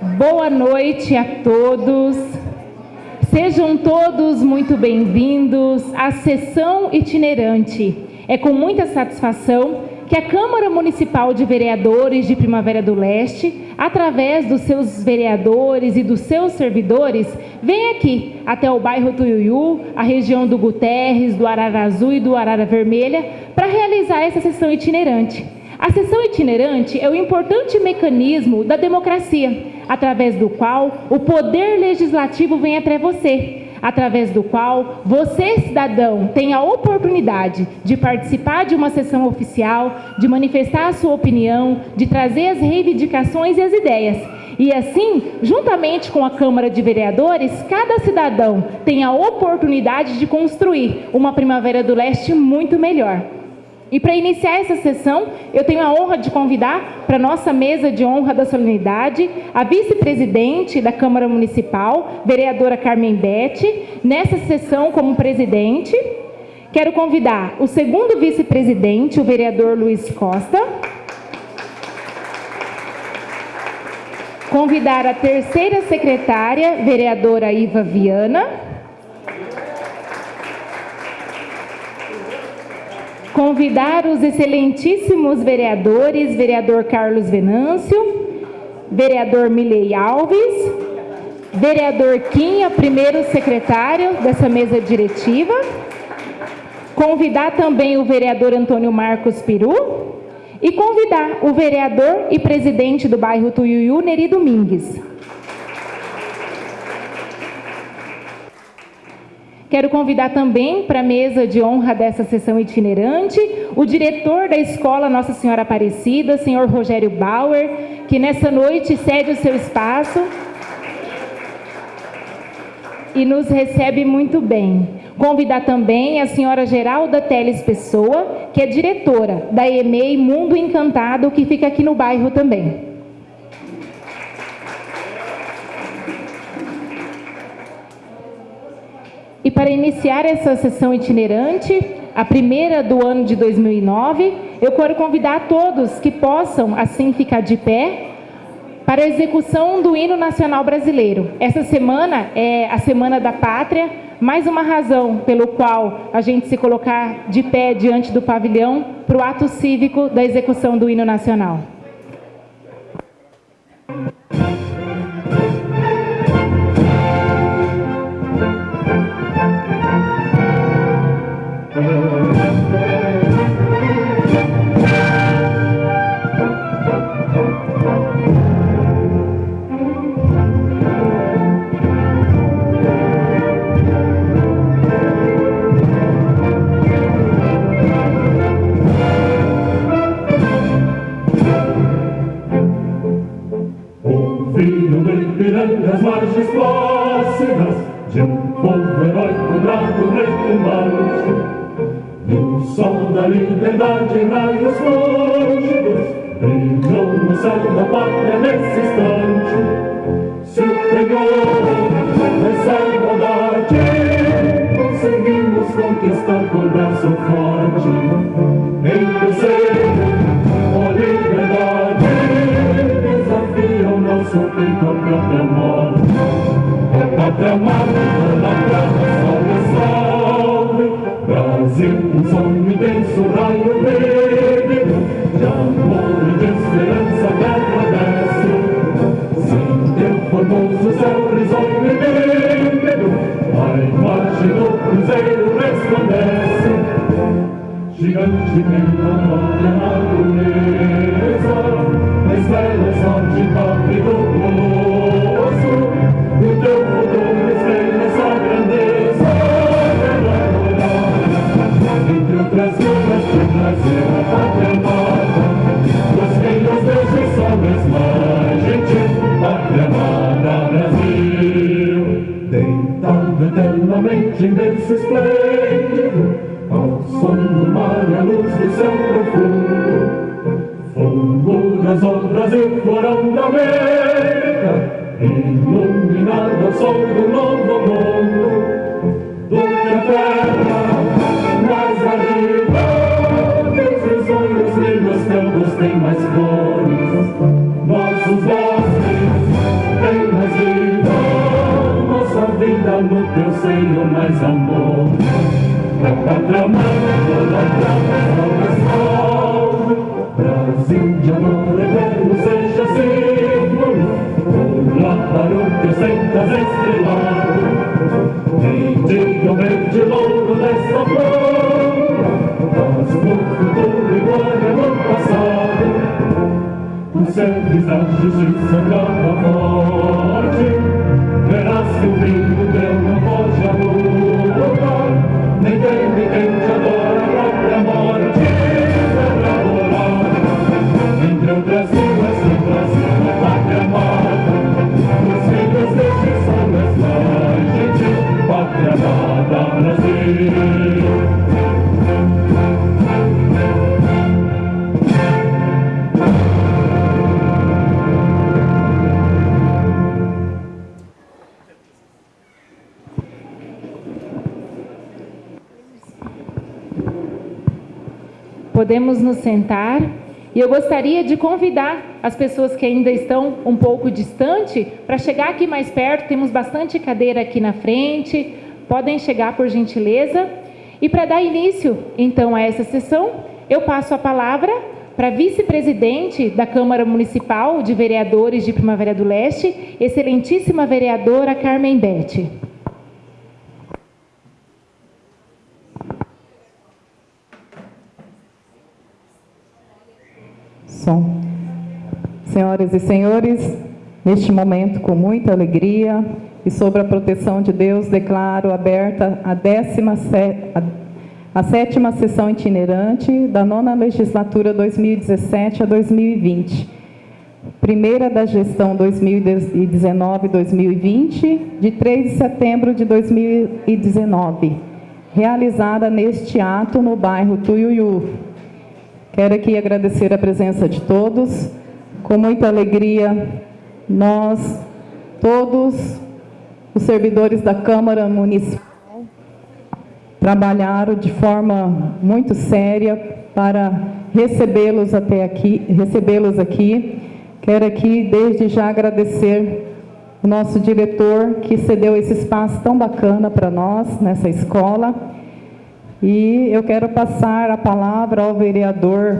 Boa noite a todos. Sejam todos muito bem-vindos à sessão itinerante. É com muita satisfação que a Câmara Municipal de Vereadores de Primavera do Leste, através dos seus vereadores e dos seus servidores, vem aqui até o bairro Tuiuiu, a região do Guterres, do Arara Azul e do Arara Vermelha, para realizar essa sessão itinerante. A sessão itinerante é um importante mecanismo da democracia, através do qual o poder legislativo vem até você, através do qual você, cidadão, tem a oportunidade de participar de uma sessão oficial, de manifestar a sua opinião, de trazer as reivindicações e as ideias. E assim, juntamente com a Câmara de Vereadores, cada cidadão tem a oportunidade de construir uma Primavera do Leste muito melhor. E para iniciar essa sessão, eu tenho a honra de convidar para a nossa mesa de honra da solenidade a vice-presidente da Câmara Municipal, vereadora Carmen Bete, nessa sessão como presidente. Quero convidar o segundo vice-presidente, o vereador Luiz Costa. Convidar a terceira secretária, vereadora Iva Viana. Convidar os excelentíssimos vereadores, vereador Carlos Venâncio, vereador Milei Alves, vereador Quinha, primeiro secretário dessa mesa diretiva, convidar também o vereador Antônio Marcos Peru e convidar o vereador e presidente do bairro Tuiuiu, Neri Domingues. Quero convidar também para a mesa de honra dessa sessão itinerante o diretor da Escola Nossa Senhora Aparecida, senhor Rogério Bauer, que nessa noite cede o seu espaço e nos recebe muito bem. Convidar também a senhora Geralda Teles Pessoa, que é diretora da EMEI Mundo Encantado, que fica aqui no bairro também. E para iniciar essa sessão itinerante, a primeira do ano de 2009, eu quero convidar todos que possam, assim, ficar de pé para a execução do hino nacional brasileiro. Essa semana é a Semana da Pátria, mais uma razão pelo qual a gente se colocar de pé diante do pavilhão para o ato cívico da execução do hino nacional. benvenuto al facito museo rispondesse ci canci che non voglio maturezza le stelle sono città di tutto eternamente em no teu seio mais amor. A pátria amada, a salve, Brasil de amor eterno seja símbolo, pula para o que sentas estrelado, e diga o verde louro desta flor, mas no futuro e glória no passado, tu serves a justiça grava morte, sentar e eu gostaria de convidar as pessoas que ainda estão um pouco distante para chegar aqui mais perto. Temos bastante cadeira aqui na frente. Podem chegar por gentileza. E para dar início, então, a essa sessão, eu passo a palavra para vice-presidente da Câmara Municipal de Vereadores de Primavera do Leste, excelentíssima vereadora Carmen Bete. Som. Senhoras e senhores, neste momento, com muita alegria e sob a proteção de Deus, declaro aberta a, décima sé- a, a sétima sessão itinerante da nona legislatura 2017 a 2020. Primeira da gestão 2019-2020, de 3 de setembro de 2019, realizada neste ato no bairro Tuiuiu, Quero aqui agradecer a presença de todos. Com muita alegria, nós, todos os servidores da Câmara Municipal, trabalharam de forma muito séria para recebê-los até aqui, recebê-los aqui. Quero aqui desde já agradecer o nosso diretor que cedeu esse espaço tão bacana para nós nessa escola. E eu quero passar a palavra ao vereador,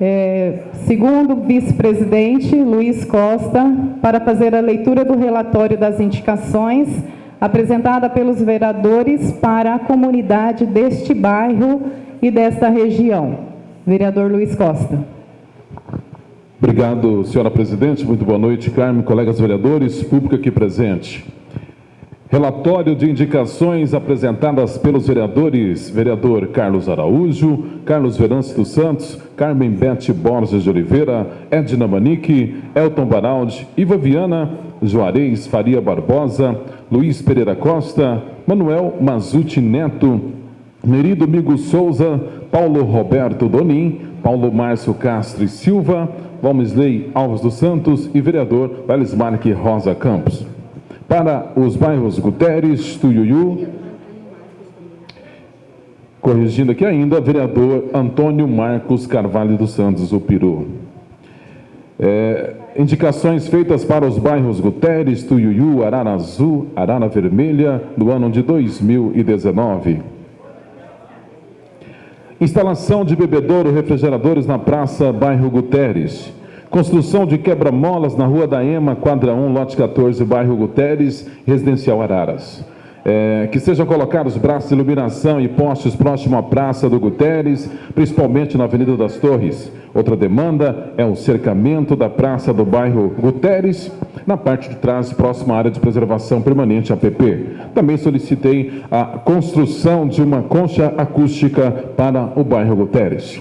eh, segundo vice-presidente Luiz Costa, para fazer a leitura do relatório das indicações apresentada pelos vereadores para a comunidade deste bairro e desta região. Vereador Luiz Costa. Obrigado, senhora presidente. Muito boa noite, Carmen, colegas vereadores, público aqui presente. Relatório de indicações apresentadas pelos vereadores, vereador Carlos Araújo, Carlos Verance dos Santos, Carmen Bete Borges de Oliveira, Edna Manique, Elton Baraldi, Iva Viana, Juarez Faria Barbosa, Luiz Pereira Costa, Manuel Mazuti Neto, Neri Domingo Souza, Paulo Roberto Donim, Paulo Márcio Castro e Silva, Valmisley Alves dos Santos e vereador Valismarque Rosa Campos. Para os bairros Guterres, Tuiuiu, corrigindo aqui ainda, vereador Antônio Marcos Carvalho dos Santos, o Peru. É, indicações feitas para os bairros Guterres, Tuiuiu, Arara Azul, Arara Vermelha, no ano de 2019. Instalação de bebedouro refrigeradores na Praça Bairro Guterres. Construção de quebra-molas na Rua da Ema, quadra 1, lote 14, bairro Guterres, residencial Araras. É, que sejam colocados braços de iluminação e postes próximo à Praça do Guterres, principalmente na Avenida das Torres. Outra demanda é o cercamento da Praça do bairro Guterres, na parte de trás, próxima à área de preservação permanente, APP. Também solicitei a construção de uma concha acústica para o bairro Guterres.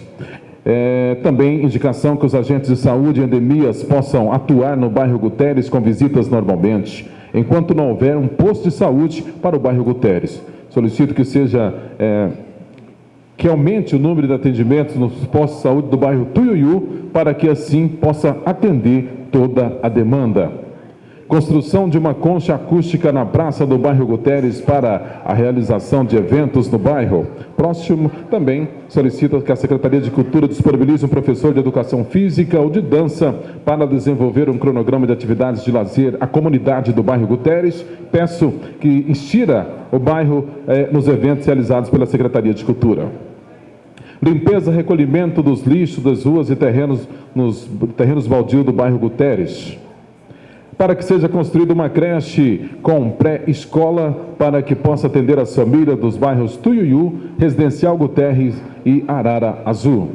É, também indicação que os agentes de saúde e endemias possam atuar no bairro Guterres com visitas normalmente, enquanto não houver um posto de saúde para o bairro Guterres. Solicito que seja é, que aumente o número de atendimentos nos postos de saúde do bairro Tuiuiu, para que assim possa atender toda a demanda. Construção de uma concha acústica na praça do bairro Guterres para a realização de eventos no bairro. Próximo também solicita que a Secretaria de Cultura disponibilize um professor de educação física ou de dança para desenvolver um cronograma de atividades de lazer à comunidade do bairro Guterres. Peço que instira o bairro eh, nos eventos realizados pela Secretaria de Cultura. Limpeza, recolhimento dos lixos das ruas e terrenos nos terrenos baldios do bairro Guterres para que seja construída uma creche com pré-escola para que possa atender as famílias dos bairros Tuiuiu, Residencial Guterres e Arara Azul.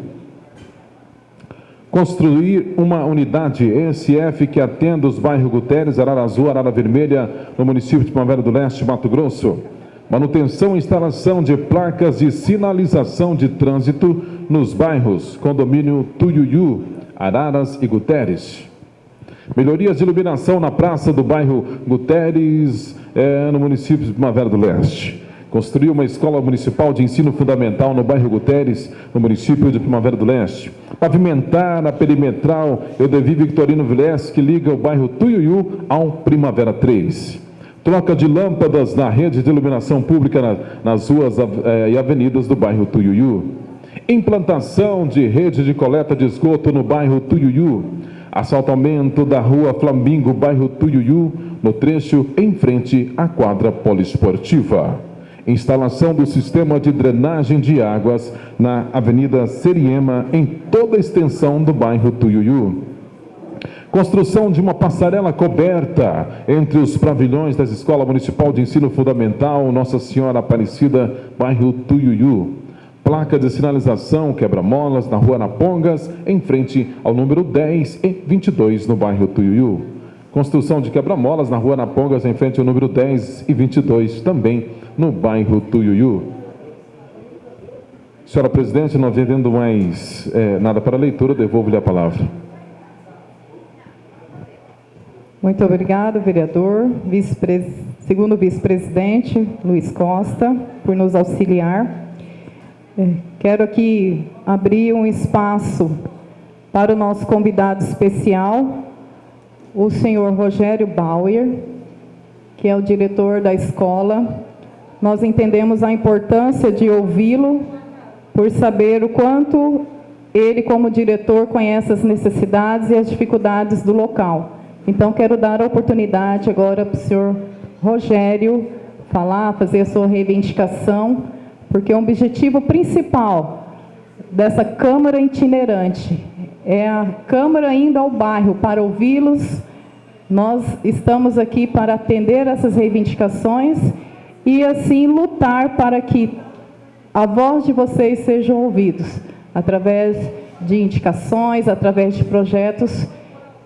Construir uma unidade ESF que atenda os bairros Guterres, Arara Azul, Arara Vermelha, no município de Primavera do Leste, Mato Grosso. Manutenção e instalação de placas de sinalização de trânsito nos bairros Condomínio Tuiuiu, Araras e Guterres. Melhorias de iluminação na praça do bairro Guterres, é, no município de Primavera do Leste. Construiu uma escola municipal de ensino fundamental no bairro Guterres, no município de Primavera do Leste. Pavimentar a perimetral Eudevi Victorino Vilés, que liga o bairro Tuiuiu ao Primavera 3. Troca de lâmpadas na rede de iluminação pública na, nas ruas eh, e avenidas do bairro Tuiuiu. Implantação de rede de coleta de esgoto no bairro Tuiuiu assaltamento da rua Flamingo, bairro Tuiuiu, no trecho em frente à quadra poliesportiva. Instalação do sistema de drenagem de águas na Avenida Seriema, em toda a extensão do bairro Tuiuiu. Construção de uma passarela coberta entre os pavilhões da Escola Municipal de Ensino Fundamental Nossa Senhora Aparecida, bairro Tuiuiu placa de sinalização quebra-molas na rua Napongas, em frente ao número 10 e 22 no bairro Tuiuiu. Construção de quebra-molas na rua Napongas, em frente ao número 10 e 22, também no bairro Tuiuiu. Senhora Presidente, não havendo mais é, nada para leitura, devolvo-lhe a palavra. Muito obrigado, vereador, vice segundo vice-presidente Luiz Costa, por nos auxiliar. É, quero aqui abrir um espaço para o nosso convidado especial, o senhor Rogério Bauer, que é o diretor da escola. Nós entendemos a importância de ouvi-lo, por saber o quanto ele, como diretor, conhece as necessidades e as dificuldades do local. Então, quero dar a oportunidade agora para o senhor Rogério falar, fazer a sua reivindicação porque o objetivo principal dessa Câmara itinerante é a Câmara indo ao bairro para ouvi-los. Nós estamos aqui para atender essas reivindicações e assim lutar para que a voz de vocês sejam ouvidos através de indicações, através de projetos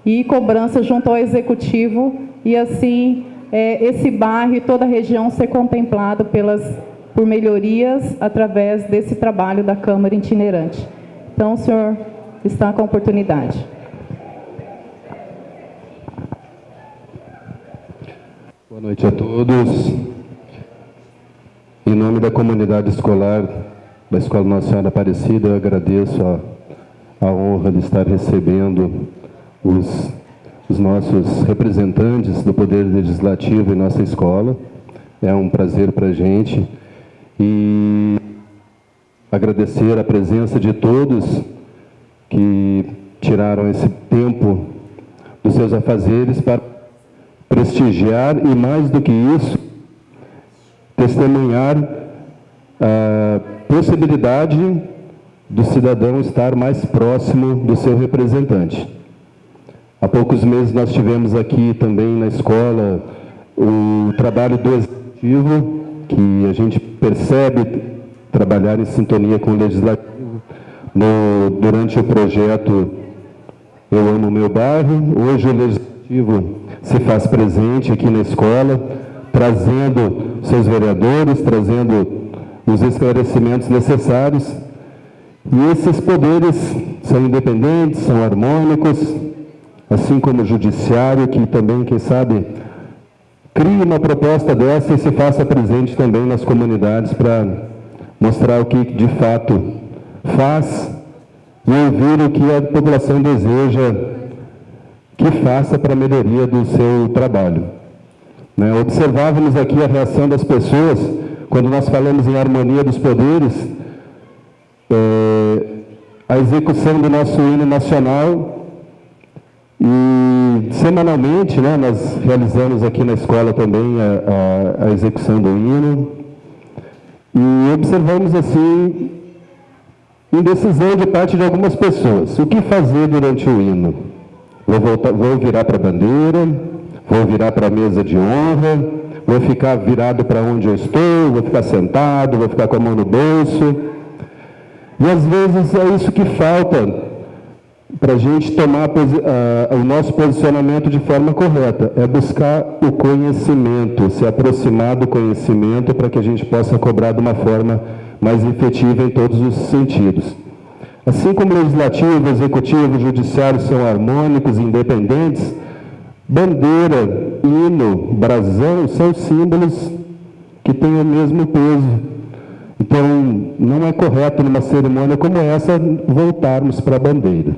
e cobrança junto ao executivo e assim é, esse bairro e toda a região ser contemplado pelas por melhorias através desse trabalho da Câmara itinerante. Então, o senhor está com a oportunidade. Boa noite a todos. Em nome da comunidade escolar da Escola Nossa Senhora Aparecida, eu agradeço a, a honra de estar recebendo os, os nossos representantes do Poder Legislativo em nossa escola. É um prazer para a gente e agradecer a presença de todos que tiraram esse tempo dos seus afazeres para prestigiar e, mais do que isso, testemunhar a possibilidade do cidadão estar mais próximo do seu representante. Há poucos meses nós tivemos aqui também na escola o trabalho do executivo que a gente percebe trabalhar em sintonia com o legislativo no, durante o projeto Eu Amo Meu Bairro. Hoje o legislativo se faz presente aqui na escola, trazendo seus vereadores, trazendo os esclarecimentos necessários. E esses poderes são independentes, são harmônicos, assim como o judiciário, que também, quem sabe, crie uma proposta dessa e se faça presente também nas comunidades para mostrar o que de fato faz e ouvir o que a população deseja que faça para a melhoria do seu trabalho. Né? Observávamos aqui a reação das pessoas quando nós falamos em harmonia dos poderes, é, a execução do nosso hino nacional e semanalmente né, nós realizamos aqui na escola também a, a, a execução do hino e observamos assim indecisão de parte de algumas pessoas. O que fazer durante o hino? Vou, voltar, vou virar para a bandeira, vou virar para a mesa de honra, vou ficar virado para onde eu estou, vou ficar sentado, vou ficar com a mão no bolso. E às vezes é isso que falta para a gente tomar o nosso posicionamento de forma correta, é buscar o conhecimento, se aproximar do conhecimento para que a gente possa cobrar de uma forma mais efetiva em todos os sentidos. Assim como legislativo, executivo, judiciário são harmônicos, independentes, Bandeira, hino, brasão são símbolos que têm o mesmo peso. Então, não é correto numa cerimônia como essa voltarmos para a bandeira.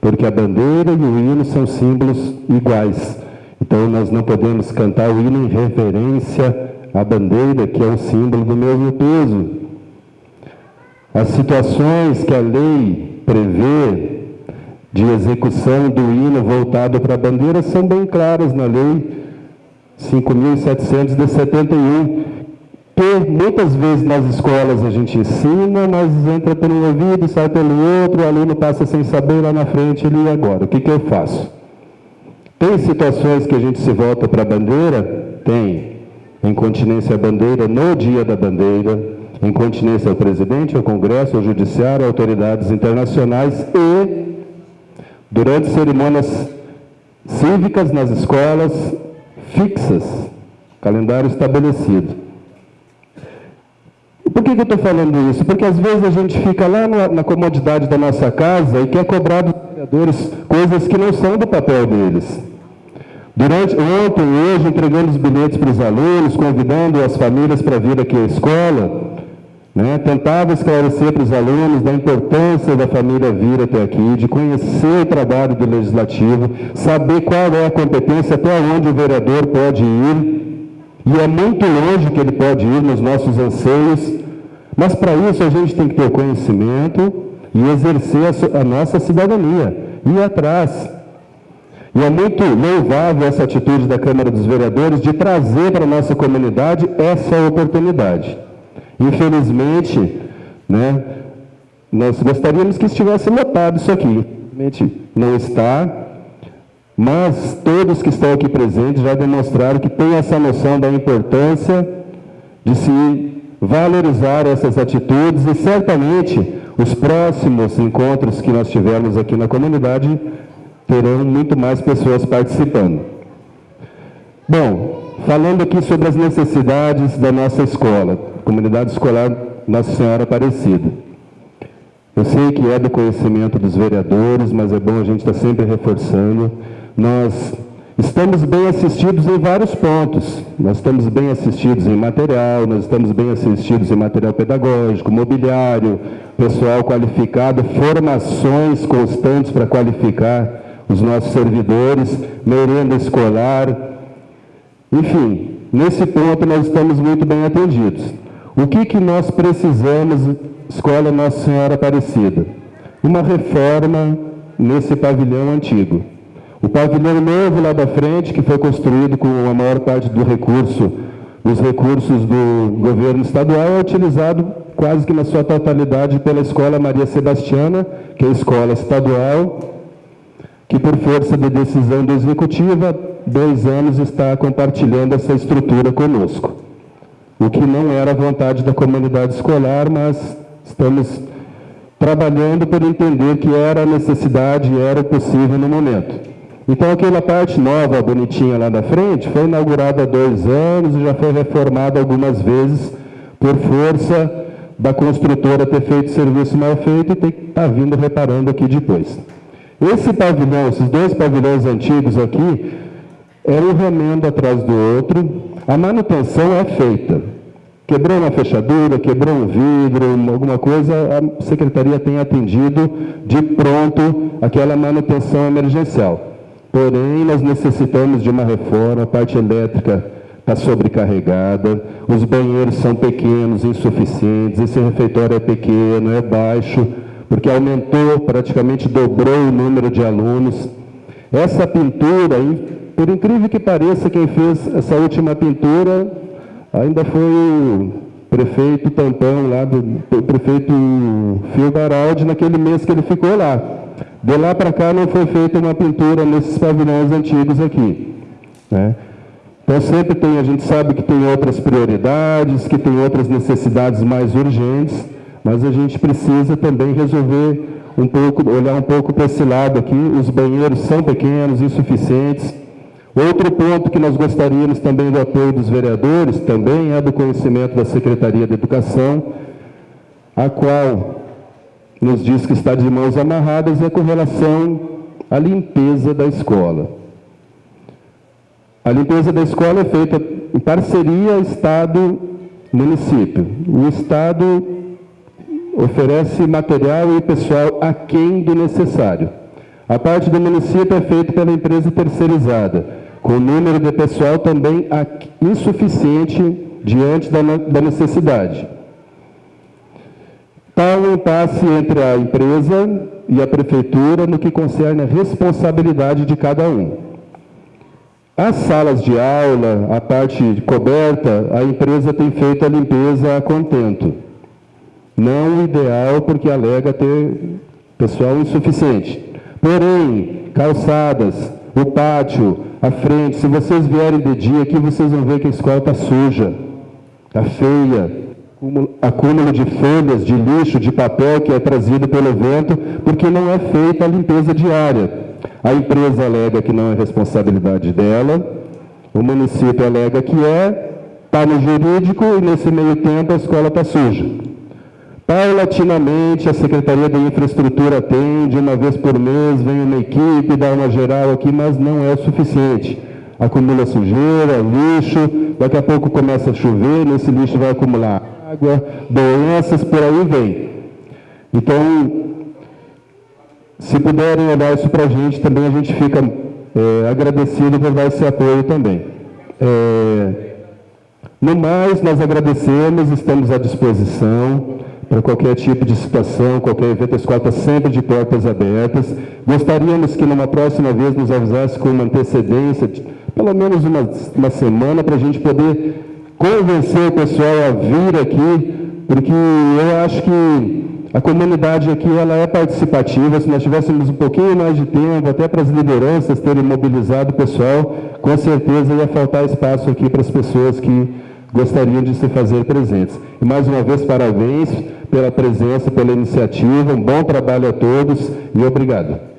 Porque a bandeira e o hino são símbolos iguais. Então, nós não podemos cantar o hino em reverência à bandeira, que é um símbolo do mesmo peso. As situações que a lei prevê de execução do hino voltado para a bandeira são bem claras na lei 5.700 de 71, que muitas vezes nas escolas a gente ensina, mas entra pelo ouvido, sai pelo outro, o aluno passa sem saber lá na frente, ele e agora, o que, que eu faço? Tem situações que a gente se volta para a bandeira? Tem. Incontinência à bandeira no dia da bandeira, incontinência ao presidente, ao Congresso, ao Judiciário, autoridades internacionais e durante cerimônias cívicas nas escolas fixas, calendário estabelecido. Por que, que eu estou falando isso? Porque às vezes a gente fica lá na, na comodidade da nossa casa e quer cobrar dos vereadores coisas que não são do papel deles. Durante, ontem, hoje, entregando os bilhetes para os alunos, convidando as famílias para vir aqui à escola, né? Tentava esclarecer para os alunos da importância da família vir até aqui, de conhecer o trabalho do Legislativo, saber qual é a competência, até onde o vereador pode ir, e é muito longe que ele pode ir nos nossos anseios, mas para isso a gente tem que ter conhecimento e exercer a, a nossa cidadania, ir atrás. E é muito louvável essa atitude da Câmara dos Vereadores de trazer para a nossa comunidade essa oportunidade. Infelizmente, né, nós gostaríamos que estivesse lotado isso aqui. Infelizmente não está, mas todos que estão aqui presentes já demonstraram que têm essa noção da importância de se valorizar essas atitudes e certamente os próximos encontros que nós tivermos aqui na comunidade terão muito mais pessoas participando. Bom, falando aqui sobre as necessidades da nossa escola comunidade escolar Nossa Senhora Aparecida. Eu sei que é do conhecimento dos vereadores, mas é bom a gente estar sempre reforçando. Nós estamos bem assistidos em vários pontos. Nós estamos bem assistidos em material, nós estamos bem assistidos em material pedagógico, mobiliário, pessoal qualificado, formações constantes para qualificar os nossos servidores, merenda escolar. Enfim, nesse ponto nós estamos muito bem atendidos. O que, que nós precisamos, Escola Nossa Senhora Aparecida? Uma reforma nesse pavilhão antigo. O pavilhão novo lá da frente, que foi construído com a maior parte do recurso, os recursos do governo estadual, é utilizado quase que na sua totalidade pela Escola Maria Sebastiana, que é a escola estadual, que por força de decisão do Executivo, há dois anos está compartilhando essa estrutura conosco o que não era a vontade da comunidade escolar, mas estamos trabalhando por entender que era a necessidade e era possível no momento. Então, aquela parte nova, bonitinha lá da frente, foi inaugurada há dois anos e já foi reformada algumas vezes por força da construtora ter feito serviço mal feito e ter que estar tá vindo reparando aqui depois. Esse pavilhão, esses dois pavilhões antigos aqui, é um remendo atrás do outro, a manutenção é feita. Quebrou uma fechadura, quebrou um vidro, alguma coisa, a secretaria tem atendido de pronto aquela manutenção emergencial. Porém, nós necessitamos de uma reforma, a parte elétrica está sobrecarregada, os banheiros são pequenos, insuficientes, esse refeitório é pequeno, é baixo, porque aumentou, praticamente dobrou o número de alunos. Essa pintura, por incrível que pareça, quem fez essa última pintura ainda foi o prefeito Tampão, lá do o prefeito Fio Baraldi, naquele mês que ele ficou lá. De lá para cá não foi feita uma pintura nesses pavilhões antigos aqui. Né? Então sempre tem, a gente sabe que tem outras prioridades, que tem outras necessidades mais urgentes, mas a gente precisa também resolver um pouco, olhar um pouco para esse lado aqui. Os banheiros são pequenos, insuficientes. Outro ponto que nós gostaríamos também do apoio dos vereadores, também é do conhecimento da Secretaria de Educação, a qual nos diz que está de mãos amarradas, é com relação à limpeza da escola. A limpeza da escola é feita em parceria Estado-município. O Estado oferece material e pessoal aquém do necessário. A parte do município é feita pela empresa terceirizada, com número de pessoal também insuficiente diante da necessidade. Está um impasse entre a empresa e a prefeitura no que concerne a responsabilidade de cada um. As salas de aula, a parte coberta, a empresa tem feito a limpeza a contento. Não o ideal, porque alega ter pessoal insuficiente. Porém, calçadas, o pátio, a frente, se vocês vierem de dia aqui, vocês vão ver que a escola está suja, está feia, acúmulo de folhas, de lixo, de papel que é trazido pelo vento, porque não é feita a limpeza diária. A empresa alega que não é responsabilidade dela, o município alega que é, está no jurídico e nesse meio tempo a escola está suja. Paulatinamente, a Secretaria de Infraestrutura atende, uma vez por mês vem uma equipe, dá uma geral aqui, mas não é o suficiente. Acumula sujeira, lixo, daqui a pouco começa a chover, nesse lixo vai acumular água, doenças, por aí vem. Então, se puderem olhar isso para a gente, também a gente fica é, agradecido por dar esse apoio também. É, no mais, nós agradecemos, estamos à disposição para qualquer tipo de situação, qualquer evento, a escola está sempre de portas abertas. Gostaríamos que numa próxima vez nos avisasse com uma antecedência, pelo menos uma, uma semana, para a gente poder convencer o pessoal a vir aqui, porque eu acho que a comunidade aqui ela é participativa, se nós tivéssemos um pouquinho mais de tempo, até para as lideranças terem mobilizado o pessoal, com certeza ia faltar espaço aqui para as pessoas que gostariam de se fazer presentes. E mais uma vez, parabéns pela presença, pela iniciativa, um bom trabalho a todos e obrigado.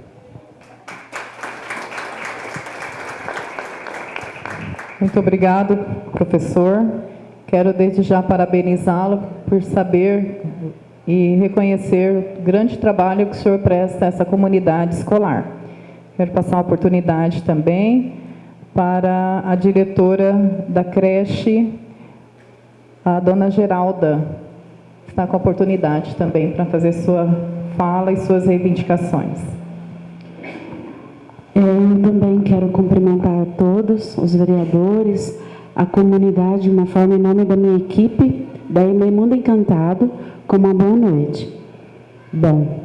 Muito obrigado, professor. Quero desde já parabenizá-lo por saber e reconhecer o grande trabalho que o senhor presta a essa comunidade escolar. Quero passar uma oportunidade também para a diretora da creche, a dona Geralda, que está com a oportunidade também para fazer sua fala e suas reivindicações. É, eu também quero cumprimentar a todos, os vereadores, a comunidade, de uma forma em nome da minha equipe, da EME Mundo Encantado, com uma boa noite. Bom,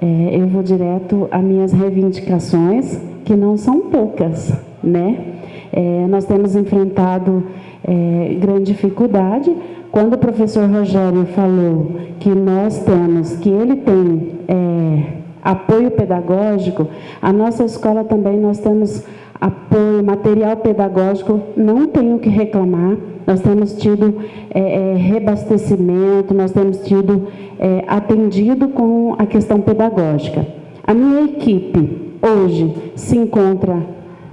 é, eu vou direto às minhas reivindicações, que não são poucas, né? É, nós temos enfrentado é, grande dificuldade. Quando o professor Rogério falou que nós temos, que ele tem é, apoio pedagógico, a nossa escola também nós temos apoio, material pedagógico, não tenho que reclamar. Nós temos tido é, é, rebastecimento, nós temos tido é, atendido com a questão pedagógica. A minha equipe hoje se encontra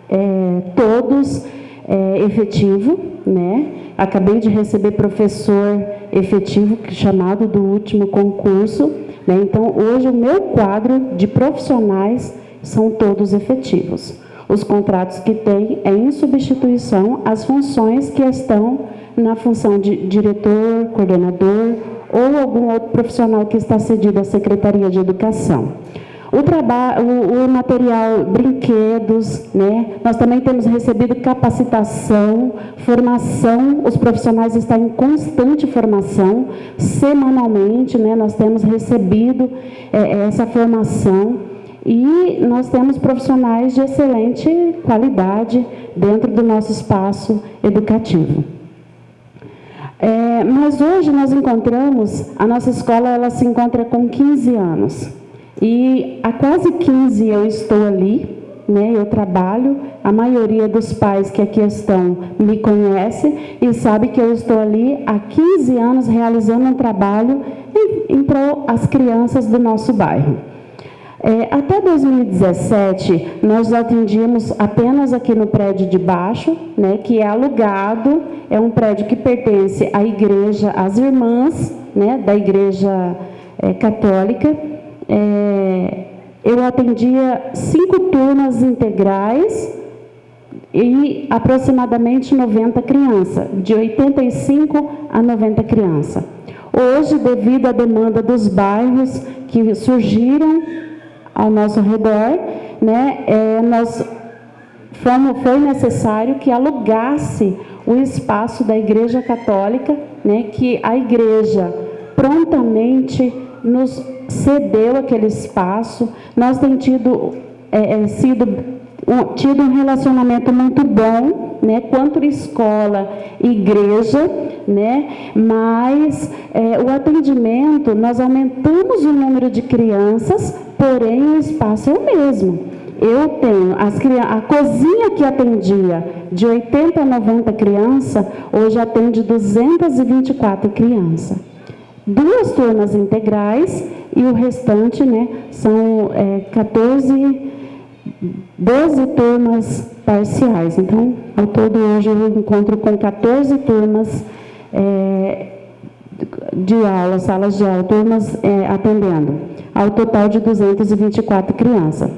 é, todos é, efetivo, né? Acabei de receber professor efetivo chamado do último concurso, né? Então hoje o meu quadro de profissionais são todos efetivos. Os contratos que tem é em substituição às funções que estão na função de diretor, coordenador ou algum outro profissional que está cedido à Secretaria de Educação. O, trabalho, o, material, brinquedos, né? Nós também temos recebido capacitação, formação, os profissionais estão em constante formação, semanalmente, né? Nós temos recebido é, essa formação e nós temos profissionais de excelente qualidade dentro do nosso espaço educativo. É, mas hoje nós encontramos, a nossa escola ela se encontra com 15 anos. E há quase 15 eu estou ali, né, eu trabalho, a maioria dos pais que aqui estão me conhece e sabe que eu estou ali há 15 anos realizando um trabalho em, em prol as crianças do nosso bairro. É, até 2017, nós atendíamos apenas aqui no prédio de baixo, né, que é alugado, é um prédio que pertence à igreja, às irmãs né, da igreja é, católica. É, eu atendia cinco turmas integrais e aproximadamente 90 crianças, de 85 a 90 crianças. Hoje, devido à demanda dos bairros que surgiram ao nosso redor, né, é, nós fomos, foi necessário que alugasse o espaço da Igreja Católica, né, que a Igreja prontamente nos cedeu aquele espaço. Nós temos tido, é, é, sido, um, tido um relacionamento muito bom, né, quanto escola e igreja, né, mas é, o atendimento, nós aumentamos o número de crianças, porém o espaço é o mesmo. Eu tenho as, a cozinha que atendia de 80 a 90 crianças, hoje atende 224 crianças. Duas turmas integrais e o restante né, são é, 14, 12 turmas parciais. Então, ao todo, hoje eu encontro com 14 turmas é, de aula, salas de aula, turmas é, atendendo, ao total de 224 crianças.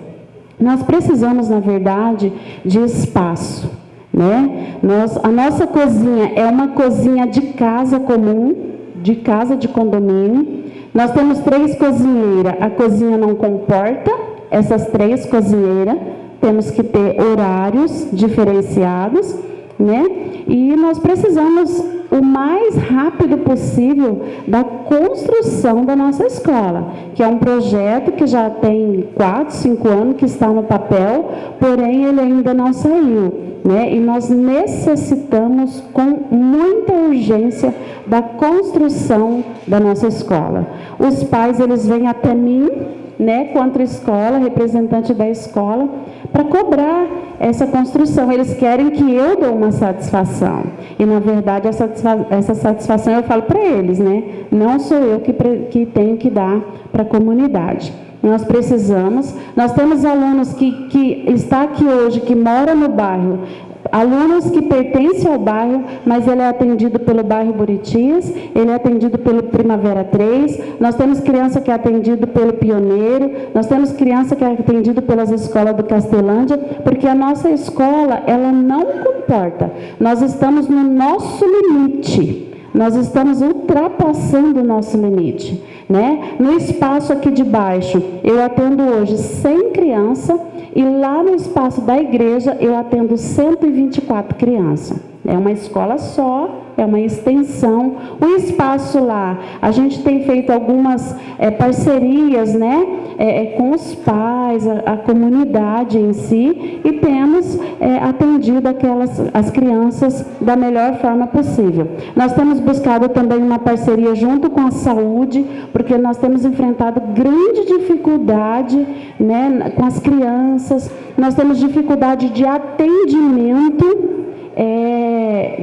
Nós precisamos, na verdade, de espaço. Né? Nós, a nossa cozinha é uma cozinha de casa comum, de casa de condomínio. Nós temos três cozinheiras, a cozinha não comporta essas três cozinheiras, temos que ter horários diferenciados, né? E nós precisamos o mais rápido possível da construção da nossa escola, que é um projeto que já tem quatro, cinco anos que está no papel, porém ele ainda não saiu. Né? E nós necessitamos com muita urgência da construção da nossa escola. Os pais eles vêm até mim né, contra a escola, representante da escola, para cobrar essa construção. Eles querem que eu dê uma satisfação. E, na verdade, essa, essa satisfação eu falo para eles, né? Não sou eu que, que tenho que dar para a comunidade. Nós precisamos, nós temos alunos que, que está aqui hoje, que mora no bairro, alunos que pertencem ao bairro, mas ele é atendido pelo bairro Buritias, ele é atendido pelo Primavera 3, nós temos criança que é atendido pelo Pioneiro, nós temos criança que é atendido pelas escolas do Castelândia, porque a nossa escola, ela não comporta. Nós estamos no nosso limite. Nós estamos ultrapassando o nosso limite. Né? No espaço aqui de baixo, eu atendo hoje 100 crianças e lá no espaço da igreja eu atendo 124 crianças. É uma escola só, é uma extensão. O espaço lá, a gente tem feito algumas é, parcerias né, é, com os pais, a, a, comunidade em si, e temos é, atendido aquelas, as crianças da melhor forma possível. Nós temos buscado também uma parceria junto com a saúde, porque nós temos enfrentado grande dificuldade né, com as crianças, nós temos dificuldade de atendimento é,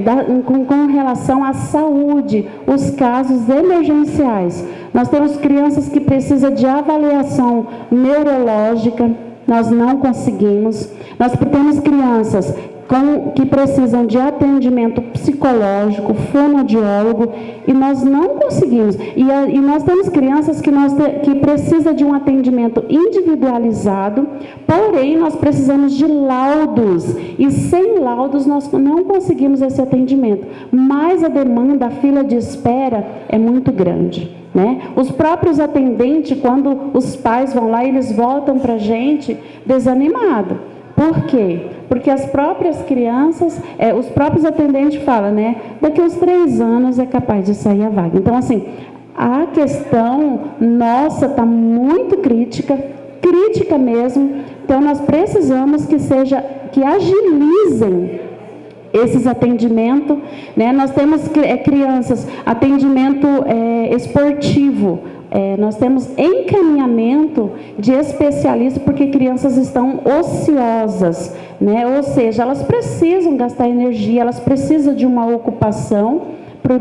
da, com, com relação à saúde, os casos emergenciais. Nós temos crianças que precisam de avaliação neurológica, nós não conseguimos. Nós temos crianças com, que precisam de atendimento psicológico, fonoaudiólogo, e nós não conseguimos. E, a, e nós temos crianças que, nós te, que precisam de um atendimento individualizado, porém nós precisamos de laudos, e sem laudos nós não conseguimos esse atendimento. Mas a demanda, a fila de espera é muito grande. Né? Os próprios atendentes, quando os pais vão lá, eles voltam para a gente desanimado. Por quê? Porque as próprias crianças, é, os próprios atendentes falam, né? Daqui uns três anos é capaz de sair a vaga. Então, assim, a questão nossa está muito crítica, crítica mesmo. Então, nós precisamos que seja, que agilizem esses atendimentos. Né? Nós temos é, crianças, atendimento é, esportivo, é, nós temos encaminhamento de especialistas porque crianças estão ociosas, né? ou seja, elas precisam gastar energia, elas precisam de uma ocupação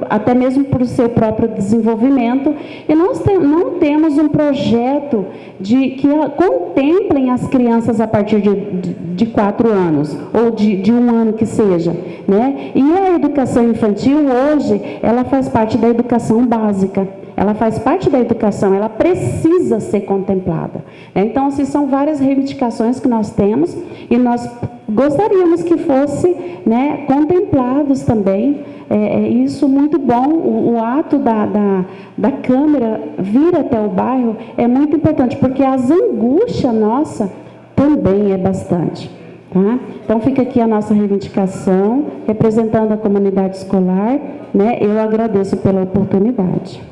até mesmo para o seu próprio desenvolvimento. E nós tem, não temos um projeto de que contemplem as crianças a partir de, de, de quatro anos, ou de, de, um ano que seja. Né? E a educação infantil, hoje, ela faz parte da educação básica. Ela faz parte da educação, ela precisa ser contemplada. Então, assim, são várias reivindicações que nós temos e nós gostaríamos que fosse né, contemplados também é, é, isso muito bom, o, o ato da, da, da, Câmara vir até o bairro é muito importante, porque as angústias nossa também é bastante. Tá? Então fica aqui a nossa reivindicação, representando a comunidade escolar, né? eu agradeço pela oportunidade.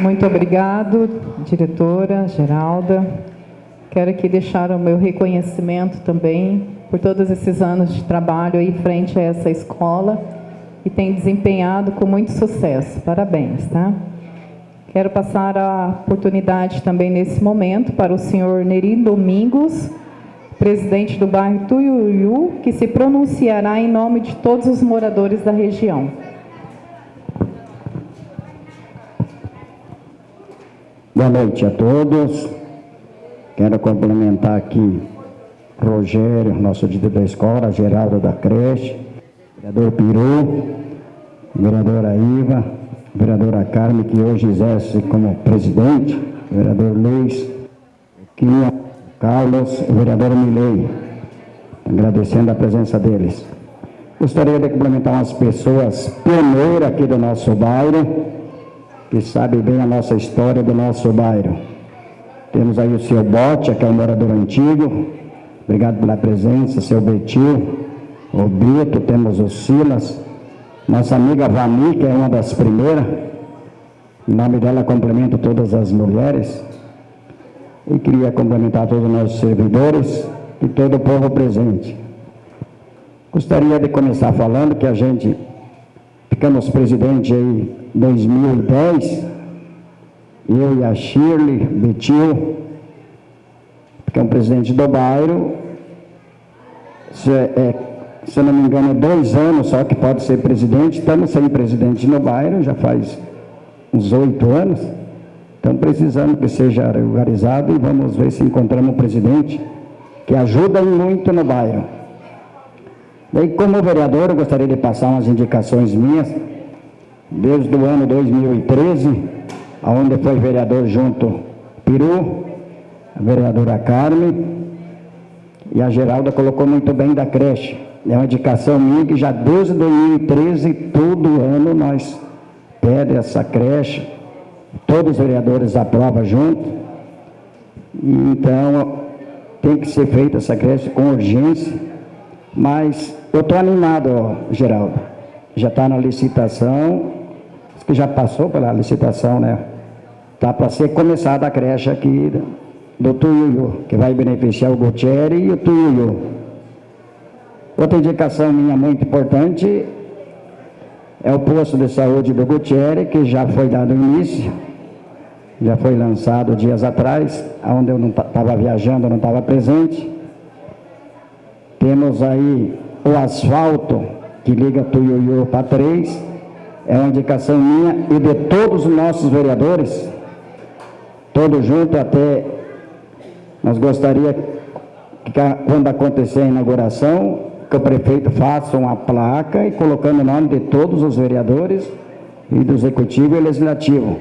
Muito obrigado, diretora Geralda. Quero aqui deixar o meu reconhecimento também por todos esses anos de trabalho aí frente a essa escola e tem desempenhado com muito sucesso. Parabéns, tá? Quero passar a oportunidade também nesse momento para o senhor Neri Domingos, presidente do bairro Tuiuiu, que se pronunciará em nome de todos os moradores da região. Boa noite a todos. Quero complementar aqui Rogério, nosso diretor da escola, Geraldo da creche, vereador Piru, vereadora Iva, vereadora Carme, que hoje exerce como presidente, vereador Luiz, Quinha, Carlos e vereadora Milei, agradecendo a presença deles. Gostaria de complementar umas pessoas pioneiras aqui do nosso bairro, que sabem bem a nossa história do nosso bairro. Temos aí o seu Bote, que é um morador antigo. Obrigado pela presença, seu Betil, o Brito, temos o Silas, nossa amiga Vani, que é uma das primeiras. Em nome dela, cumprimento todas as mulheres. E queria cumprimentar todos os nossos servidores e todo o povo presente. Gostaria de começar falando que a gente ficamos presidente em 2010 eu e a Shirley Betil, que é presidente do bairro, se, é, se eu não me engano, dois anos só que pode ser presidente, estamos sem presidente no bairro, já faz uns oito anos, então precisamos que seja regularizado e vamos ver se encontramos um presidente que ajuda muito no bairro. Daí, como vereador, eu gostaria de passar umas indicações minhas, desde o ano 2013, onde foi vereador junto Peru, a vereadora Carmen, e a Geralda colocou muito bem da creche. É uma indicação minha que já desde 2013, todo ano, nós pede essa creche, todos os vereadores aprovam junto. Então, tem que ser feita essa creche com urgência. Mas eu estou animado, Geraldo. Já está na licitação, que já passou pela licitação, né? Está para ser começada a creche aqui do Tuiuiu, que vai beneficiar o Gutierrez e o Tuiuiu. Outra indicação minha muito importante é o posto de saúde do Gutierrez, que já foi dado início, já foi lançado dias atrás, onde eu não estava viajando, não estava presente. Temos aí o asfalto que liga Tuiuiu para 3, é uma indicação minha e de todos os nossos vereadores, todos juntos até Nós gostaria que quando acontecer a inauguração, que o prefeito faça uma placa e colocando o nome de todos os vereadores e do executivo e legislativo.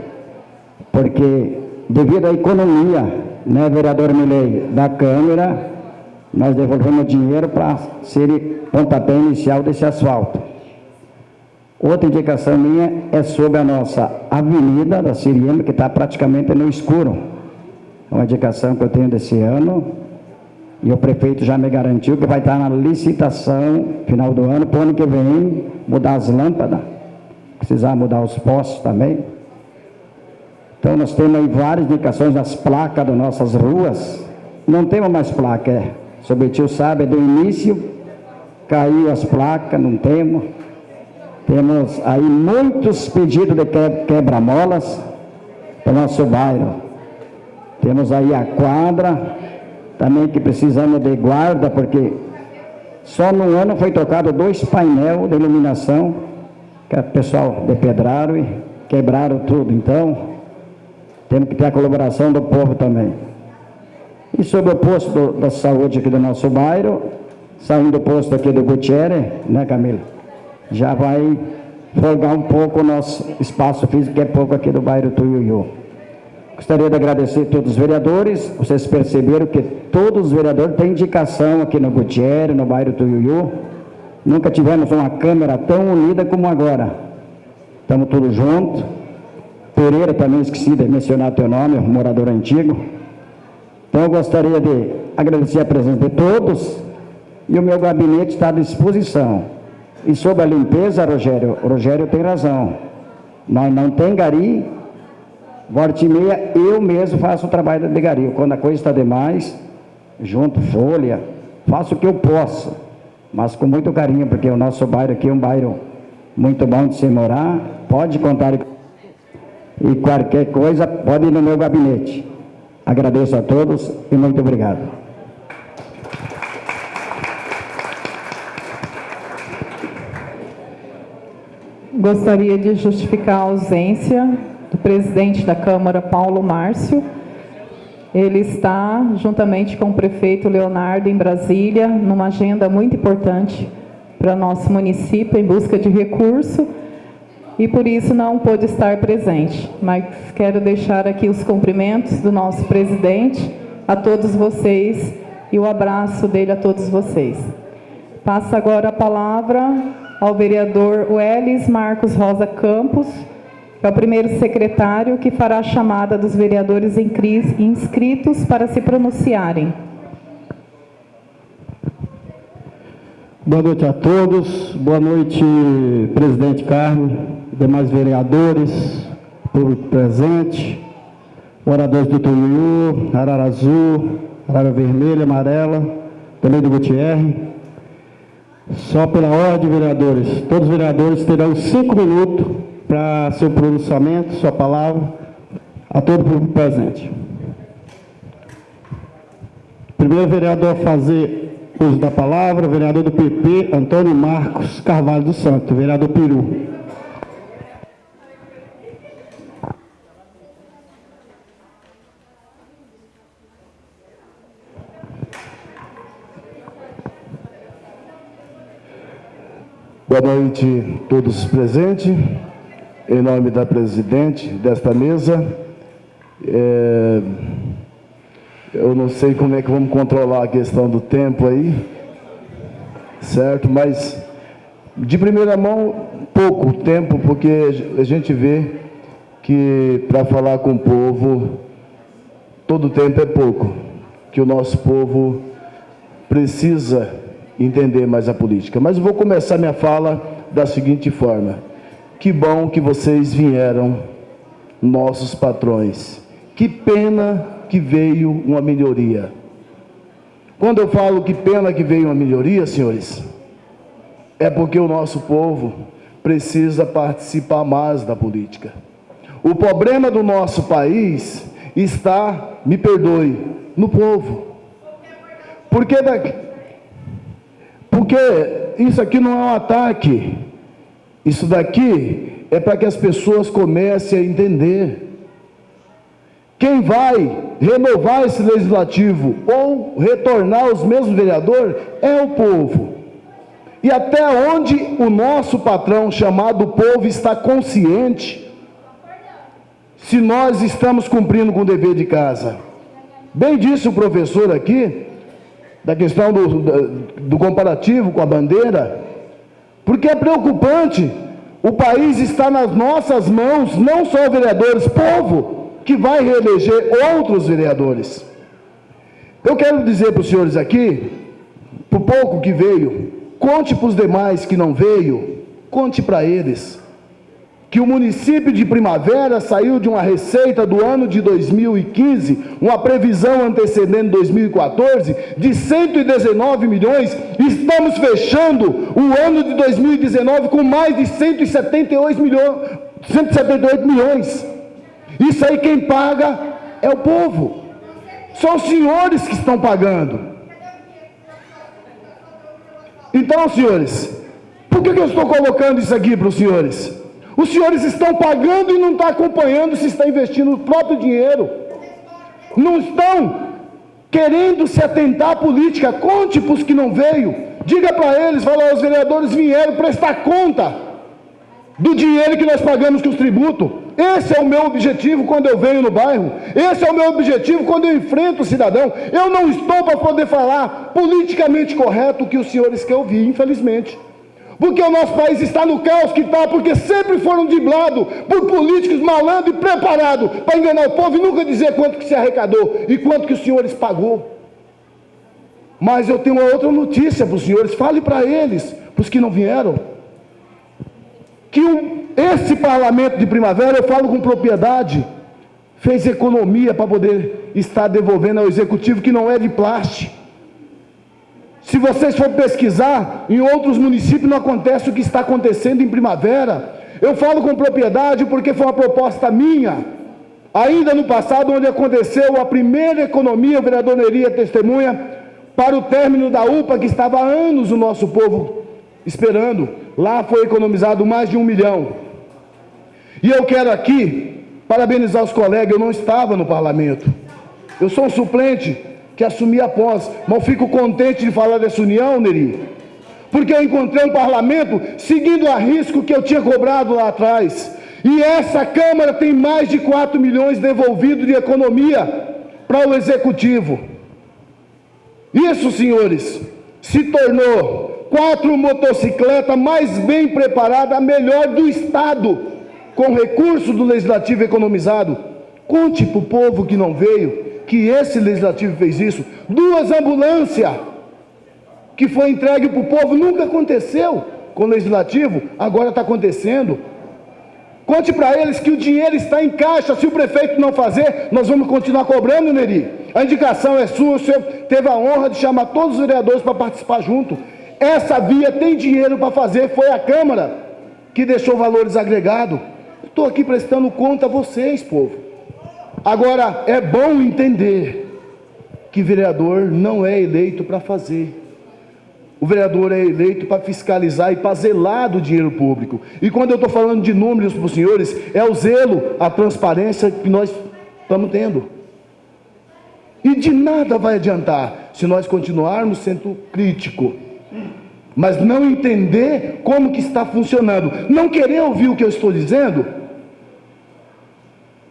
Porque devido à economia, né, vereador Milei, da Câmara, nós devolvemos dinheiro para ser pontapé inicial desse asfalto. Outra indicação minha é sobre a nossa avenida da Siriema, que está praticamente no escuro. É uma indicação que eu tenho desse ano, e o prefeito já me garantiu que vai estar na licitação, final do ano, para o ano que vem, mudar as lâmpadas, precisar mudar os postes também. Então nós temos aí várias indicações nas placas das nossas ruas. Não temos mais placa, é. Sobre o tio sabe, do início caiu as placas, não temos. Temos aí muitos pedidos de quebra-molas para o nosso bairro. Temos aí a quadra, também que precisamos de guarda, porque só no ano foi trocado dois painéis de iluminação, que o pessoal depedraram e quebraram tudo. Então, temos que ter a colaboração do povo também. E sobre o posto da saúde aqui do nosso bairro, saindo do posto aqui do Gutierrez, né Camila? Já vai folgar um pouco o nosso espaço físico, que é pouco aqui do bairro Tuiuiu. Gostaria de agradecer a todos os vereadores. Vocês perceberam que todos os vereadores têm indicação aqui no Gutierrez, no bairro Tuiuiu. Nunca tivemos uma Câmara tão unida como agora. Estamos todos juntos. Pereira também esqueci de mencionar teu nome, morador antigo. Então eu gostaria de agradecer a presença de todos e o meu gabinete está à disposição. E sobre a limpeza, Rogério, Rogério tem razão. Nós não tem gari Volta e meia, eu mesmo faço o trabalho de gario. Quando a coisa está demais, junto folha, faço o que eu posso, mas com muito carinho, porque o nosso bairro aqui é um bairro muito bom de se morar. Pode contar e qualquer coisa, pode ir no meu gabinete. Agradeço a todos e muito obrigado. Gostaria de justificar a ausência do presidente da Câmara, Paulo Márcio. Ele está, juntamente com o prefeito Leonardo, em Brasília, numa agenda muito importante para nosso município, em busca de recurso, e por isso não pôde estar presente. Mas quero deixar aqui os cumprimentos do nosso presidente a todos vocês e o abraço dele a todos vocês. Passa agora a palavra ao vereador Welles Marcos Rosa Campos, é o primeiro secretário que fará a chamada dos vereadores inscritos para se pronunciarem. Boa noite a todos. Boa noite, presidente Carmo, demais vereadores, público presente, moradores do Tuiú, Arara Azul, Arara Vermelha, Amarela, também do Gutierrez. Só pela ordem, vereadores, todos os vereadores terão cinco minutos para seu pronunciamento, sua palavra, a todo o público presente. Primeiro vereador a fazer uso da palavra, vereador do PP, Antônio Marcos Carvalho do Santo, vereador Peru. Noite a todos presentes em nome da presidente desta mesa. É, eu não sei como é que vamos controlar a questão do tempo aí, certo? Mas, de primeira mão, pouco tempo, porque a gente vê que para falar com o povo, todo tempo é pouco, que o nosso povo precisa entender mais a política. Mas vou começar minha fala da seguinte forma. Que bom que vocês vieram, nossos patrões. Que pena que veio uma melhoria. Quando eu falo que pena que veio uma melhoria, senhores, é porque o nosso povo precisa participar mais da política. O problema do nosso país está, me perdoe, no povo. Porque, daqui, porque isso aqui não é um ataque isso daqui é para que as pessoas comecem a entender quem vai renovar esse legislativo ou retornar os mesmos vereadores é o povo. E até onde o nosso patrão chamado povo está consciente se nós estamos cumprindo com o dever de casa. Bem disse o professor aqui, da questão do, do, comparativo com a bandeira, porque é preocupante, o país está nas nossas mãos, não só vereadores, povo, que vai reeleger outros vereadores. Eu quero dizer para os senhores aqui, por pouco que veio, conte para os demais que não veio, conte para eles que o município de Primavera saiu de uma receita do ano de 2015, uma previsão antecedente 2014, de 119 milhões, estamos fechando o ano de 2019 com mais de 178 milhões, 178 milhões. Isso aí quem paga é o povo. São os senhores que estão pagando. Então, senhores, por que, que eu estou colocando isso aqui para os senhores? Os senhores estão pagando e não estão acompanhando se está investindo o próprio dinheiro. Não estão querendo se atentar à política. Conte para os que não veio. Diga para eles, fala, os vereadores vieram prestar conta do dinheiro que nós pagamos com os tributos. Esse é o meu objetivo quando eu venho no bairro. Esse é o meu objetivo quando eu enfrento o cidadão. Eu não estou para poder falar politicamente correto o que os senhores querem ouvir, infelizmente. Porque o nosso país está no caos que está, porque sempre foram driblados por políticos malandros e preparados para enganar o povo e nunca dizer quanto que se arrecadou e quanto que os senhores pagou. Mas eu tenho uma outra notícia para os senhores, fale para eles, para os que não vieram, que um, esse parlamento de primavera, eu falo com propriedade, fez economia para poder estar devolvendo ao executivo que não é de plástico. Se vocês for pesquisar, em outros municípios não acontece o que está acontecendo em primavera. Eu falo com propriedade porque foi uma proposta minha, ainda no passado, onde aconteceu a primeira economia, o vereador Neria testemunha, para o término da UPA, que estava há anos o nosso povo esperando. Lá foi economizado mais de um milhão. E eu quero aqui parabenizar os colegas, eu não estava no parlamento. Eu sou um suplente que assumi após. Mas fico contente de falar dessa união, Neri, porque eu encontrei um parlamento seguindo a risco que eu tinha cobrado lá atrás. E essa Câmara tem mais de 4 milhões devolvido de economia para o Executivo. Isso, senhores, se tornou quatro motocicletas mais bem preparadas, a melhor do Estado, com recurso do Legislativo economizado. Conte para o povo que não veio que esse legislativo fez isso. Duas ambulâncias que foi entregue para o povo, nunca aconteceu com o legislativo, agora está acontecendo. Conte para eles que o dinheiro está em caixa, se o prefeito não fazer, nós vamos continuar cobrando, Neri. A indicação é sua, o senhor teve a honra de chamar todos os vereadores para participar junto. Essa via tem dinheiro para fazer, foi a Câmara que deixou valores agregados. Estou aqui prestando conta a vocês, povo. Agora, é bom entender que vereador não é eleito para fazer. O vereador é eleito para fiscalizar e para zelar do dinheiro público. E quando eu estou falando de números para os senhores, é o zelo, a transparência que nós estamos tendo. E de nada vai adiantar se nós continuarmos sendo crítico, mas não entender como que está funcionando, não querer ouvir o que eu estou dizendo,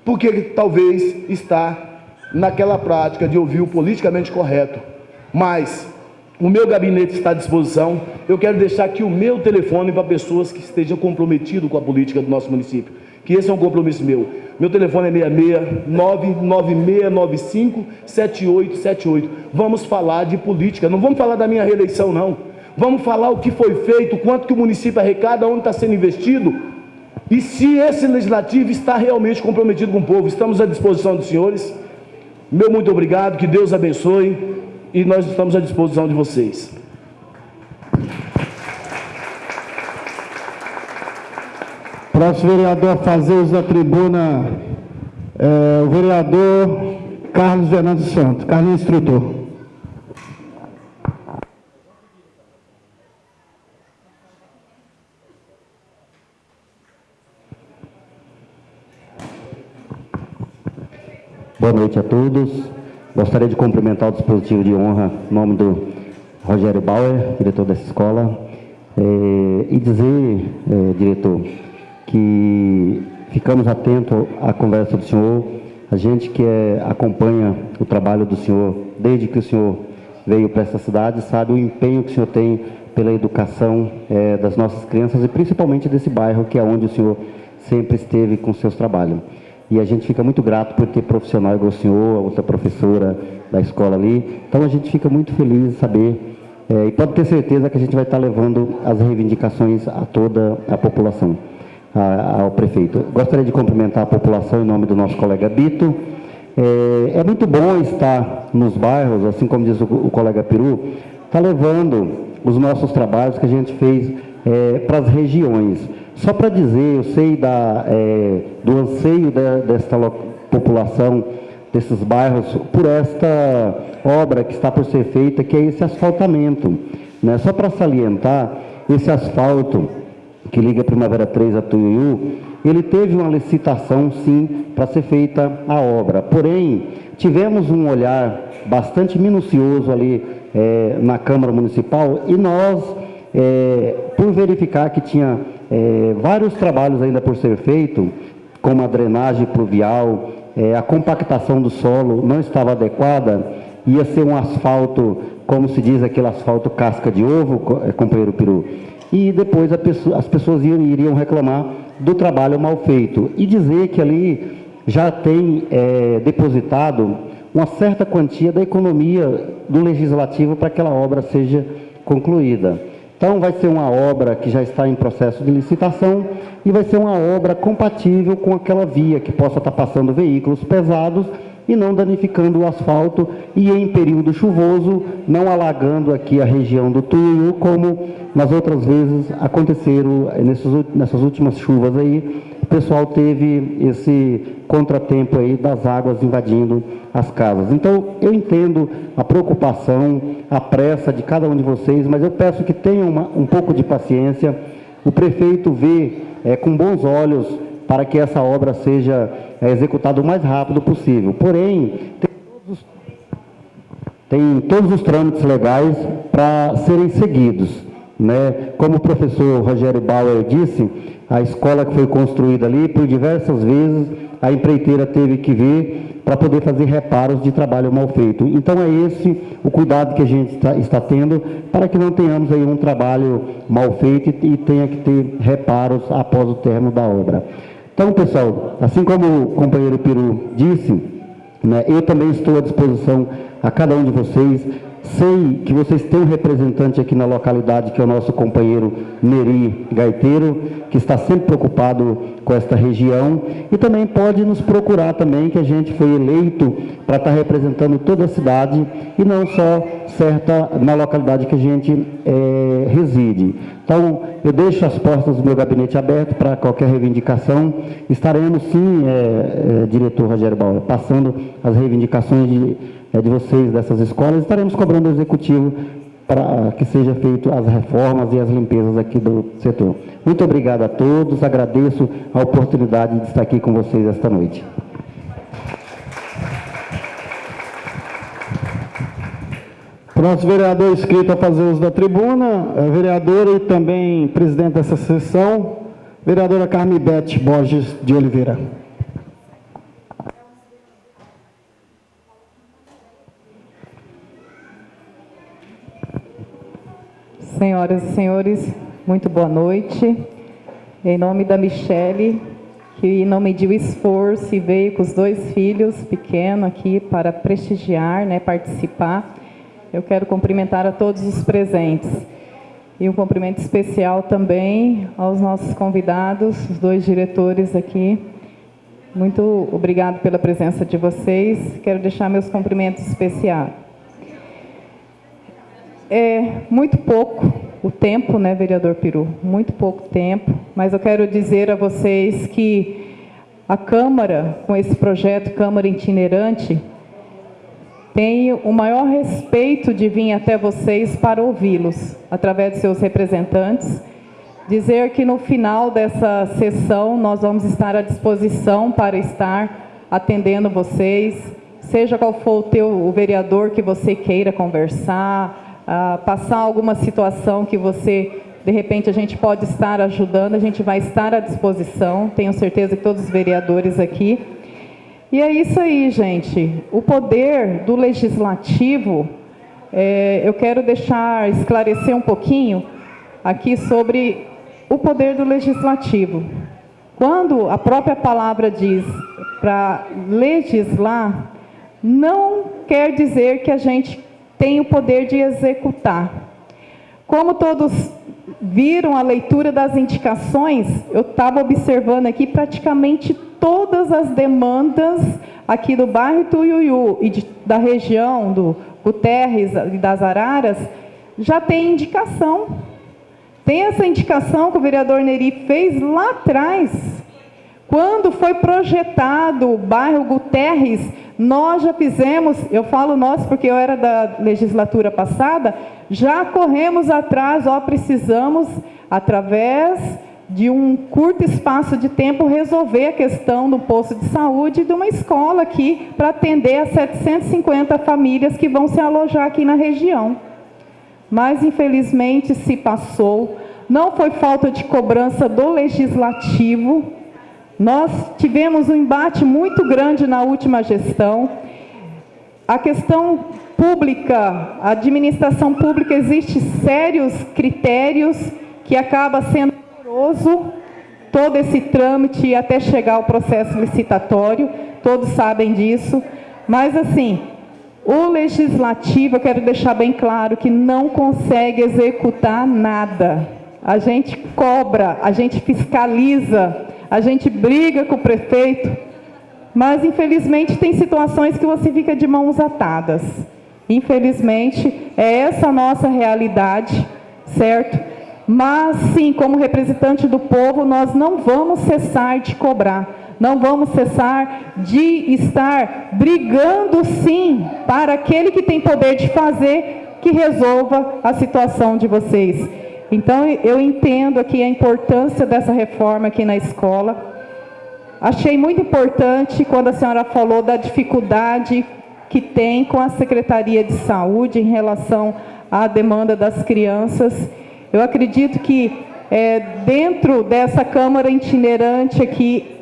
porque ele talvez está naquela prática de ouvir o politicamente correto. Mas o meu gabinete está à disposição. Eu quero deixar aqui o meu telefone para pessoas que estejam comprometidas com a política do nosso município. Que esse é um compromisso meu. Meu telefone é 66 99695 7878. Vamos falar de política. Não vamos falar da minha reeleição, não. Vamos falar o que foi feito, quanto que o município arrecada, onde está sendo investido e se esse legislativo está realmente comprometido com o povo, estamos à disposição dos senhores. Meu muito obrigado, que Deus abençoe e nós estamos à disposição de vocês. Próximo vereador a fazer uso da tribuna, é, o vereador Carlos Fernando Santos. Carlos Instrutor. Boa noite a todos. Gostaria de cumprimentar o dispositivo de honra em nome do Rogério Bauer, diretor dessa escola, é, e dizer, é, diretor, que ficamos atentos à conversa do senhor, a gente que é, acompanha o trabalho do senhor desde que o senhor veio para essa cidade, sabe o empenho que o senhor tem pela educação das nossas crianças e principalmente desse bairro que é onde o senhor sempre esteve com seus trabalhos. E a gente fica muito grato por ter profissional igual o senhor, a outra professora da escola ali. Então a gente fica muito feliz de saber é, e pode ter certeza que a gente vai estar levando as reivindicações a toda a população, a, ao prefeito. Gostaria de cumprimentar a população em nome do nosso colega Bito. É, é muito bom estar nos bairros, assim como diz o, o colega Peru, está levando os nossos trabalhos que a gente fez é, para as regiões. Só para dizer, eu sei da, é, do anseio de, desta população, desses bairros, por esta obra que está por ser feita, que é esse asfaltamento. Né? Só para salientar, esse asfalto que liga Primavera 3 a Tuiuiu, ele teve uma licitação, sim, para ser feita a obra. Porém, tivemos um olhar bastante minucioso ali é, na Câmara Municipal e nós, é, por verificar que tinha é, vários trabalhos ainda por ser feito, como a drenagem pluvial, é, a compactação do solo não estava adequada, ia ser um asfalto, como se diz, aquele asfalto casca de ovo, é, companheiro Peru, e depois pessoa, as pessoas iriam, iriam, reclamar do trabalho mal feito e dizer que ali já tem é, depositado uma certa quantia da economia do legislativo para que aquela obra seja concluída. Então, vai ser uma obra que já está em processo de licitação e vai ser uma obra compatível com aquela via que possa estar passando veículos pesados e não danificando o asfalto e em período chuvoso não alagando aqui a região do Tuiuiu, como nas outras vezes aconteceram nessas últimas chuvas aí, o pessoal teve esse contratempo aí das águas invadindo as casas. Então, eu entendo a preocupação, a pressa de cada um de vocês, mas eu peço que tenham uma, um pouco de paciência. O prefeito vê é, com bons olhos para que essa obra seja é, executada o mais rápido possível. Porém, tem todos os, tem todos os trâmites legais para serem seguidos. Né? Como o professor Rogério Bauer disse, a escola que foi construída ali, por diversas vezes, a empreiteira teve que vir para poder fazer reparos de trabalho mal feito. Então é esse o cuidado que a gente está, está tendo para que não tenhamos aí um trabalho mal feito e, tenha que ter reparos após o término da obra. Então, pessoal, assim como o companheiro Peru disse, né, eu também estou à disposição a cada um de vocês Sei que vocês têm um representante aqui na localidade, que é o nosso companheiro Neri Gaiteiro, que está sempre preocupado com esta região. E também pode nos procurar também, que a gente foi eleito para estar representando toda a cidade e não só certa na localidade que a gente é, reside. Então, eu deixo as portas do meu gabinete aberto para qualquer reivindicação. Estaremos sim, é, é, diretor Rogério Bauer, passando as reivindicações de é, de vocês, dessas escolas, estaremos cobrando o executivo para que seja feito as reformas e as limpezas aqui do setor. Muito obrigado a todos, agradeço a oportunidade de estar aqui com vocês esta noite. Próximo vereador inscrito a fazer uso da tribuna, é vereadora e também presidente dessa sessão, vereadora Carme Bete Borges de Oliveira. Senhoras e senhores, muito boa noite. Em nome da Michele, que não mediu esforço e veio com os dois filhos pequenos aqui para prestigiar, né, participar, eu quero cumprimentar a todos os presentes. E um cumprimento especial também aos nossos convidados, os dois diretores aqui. Muito obrigado pela presença de vocês. Quero deixar meus cumprimentos especiais é muito pouco o tempo, né, vereador Peru? Muito pouco tempo, mas eu quero dizer a vocês que a Câmara, com esse projeto Câmara Itinerante, tem o maior respeito de vir até vocês para ouvi-los, através de seus representantes, dizer que no final dessa sessão nós vamos estar à disposição para estar atendendo vocês, seja qual for o teu o vereador que você queira conversar, ah, passar alguma situação que você de repente a gente pode estar ajudando, a gente vai estar à disposição, tenho certeza que todos os vereadores aqui. E é isso aí, gente. O poder do legislativo, é, eu quero deixar esclarecer um pouquinho aqui sobre o poder do legislativo. Quando a própria palavra diz para legislar, não quer dizer que a gente tem o poder de executar. Como todos viram a leitura das indicações, eu estava observando aqui praticamente todas as demandas aqui do bairro Tuiuiu e de, da região do Guterres e das Araras, já tem indicação. Tem essa indicação que o vereador Neri fez lá atrás. Quando foi projetado o bairro Guterres, nós já fizemos, eu falo nós porque eu era da legislatura passada, já corremos atrás, ó, precisamos, através de um curto espaço de tempo, resolver a questão do posto de saúde e de uma escola aqui para atender as 750 famílias que vão se alojar aqui na região. Mas, infelizmente, se passou. Não foi falta de cobrança do legislativo, nós tivemos um embate muito grande na última gestão. A questão pública, a administração pública, existe sérios critérios que acaba sendo moroso todo esse trâmite até chegar ao processo licitatório, todos sabem disso, mas assim, o legislativo, eu quero deixar bem claro que não consegue executar nada. A gente cobra, a gente fiscaliza, a gente briga com o prefeito, mas infelizmente tem situações que você fica de mãos atadas. Infelizmente, é essa a nossa realidade, certo? Mas sim, como representante do povo, nós não vamos cessar de cobrar, não vamos cessar de estar brigando sim para aquele que tem poder de fazer que resolva a situação de vocês. Então, eu entendo aqui a importância dessa reforma aqui na escola. Achei muito importante quando a senhora falou da dificuldade que tem com a Secretaria de Saúde em relação à demanda das crianças. Eu acredito que é, dentro dessa Câmara itinerante aqui,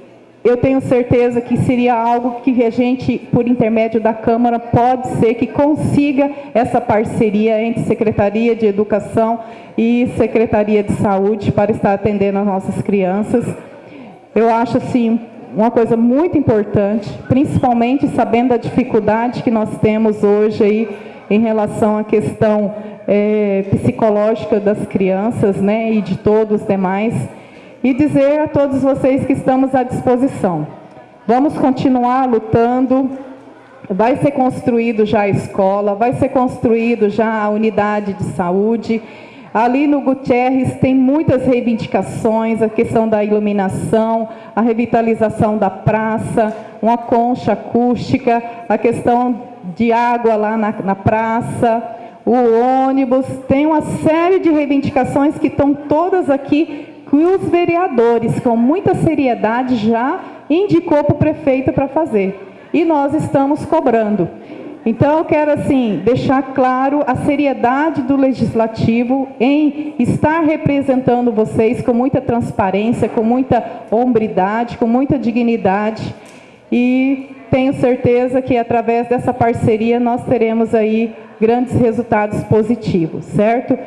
eu tenho certeza que seria algo que a gente, por intermédio da Câmara, pode ser que consiga essa parceria entre Secretaria de Educação e Secretaria de Saúde para estar atendendo as nossas crianças. Eu acho, assim, uma coisa muito importante, principalmente sabendo da dificuldade que nós temos hoje aí em relação à questão é, psicológica das crianças, né, e de todos os demais e dizer a todos vocês que estamos à disposição. Vamos continuar lutando, vai ser construído já a escola, vai ser construído já a unidade de saúde. Ali no Gutierrez tem muitas reivindicações, a questão da iluminação, a revitalização da praça, uma concha acústica, a questão de água lá na, na praça, o ônibus, tem uma série de reivindicações que estão todas aqui que os vereadores, com muita seriedade, já indicou para o prefeito para fazer. E nós estamos cobrando. Então, eu quero, assim, deixar claro a seriedade do Legislativo em estar representando vocês com muita transparência, com muita hombridade, com muita dignidade. E tenho certeza que, através dessa parceria, nós teremos aí grandes resultados positivos, certo?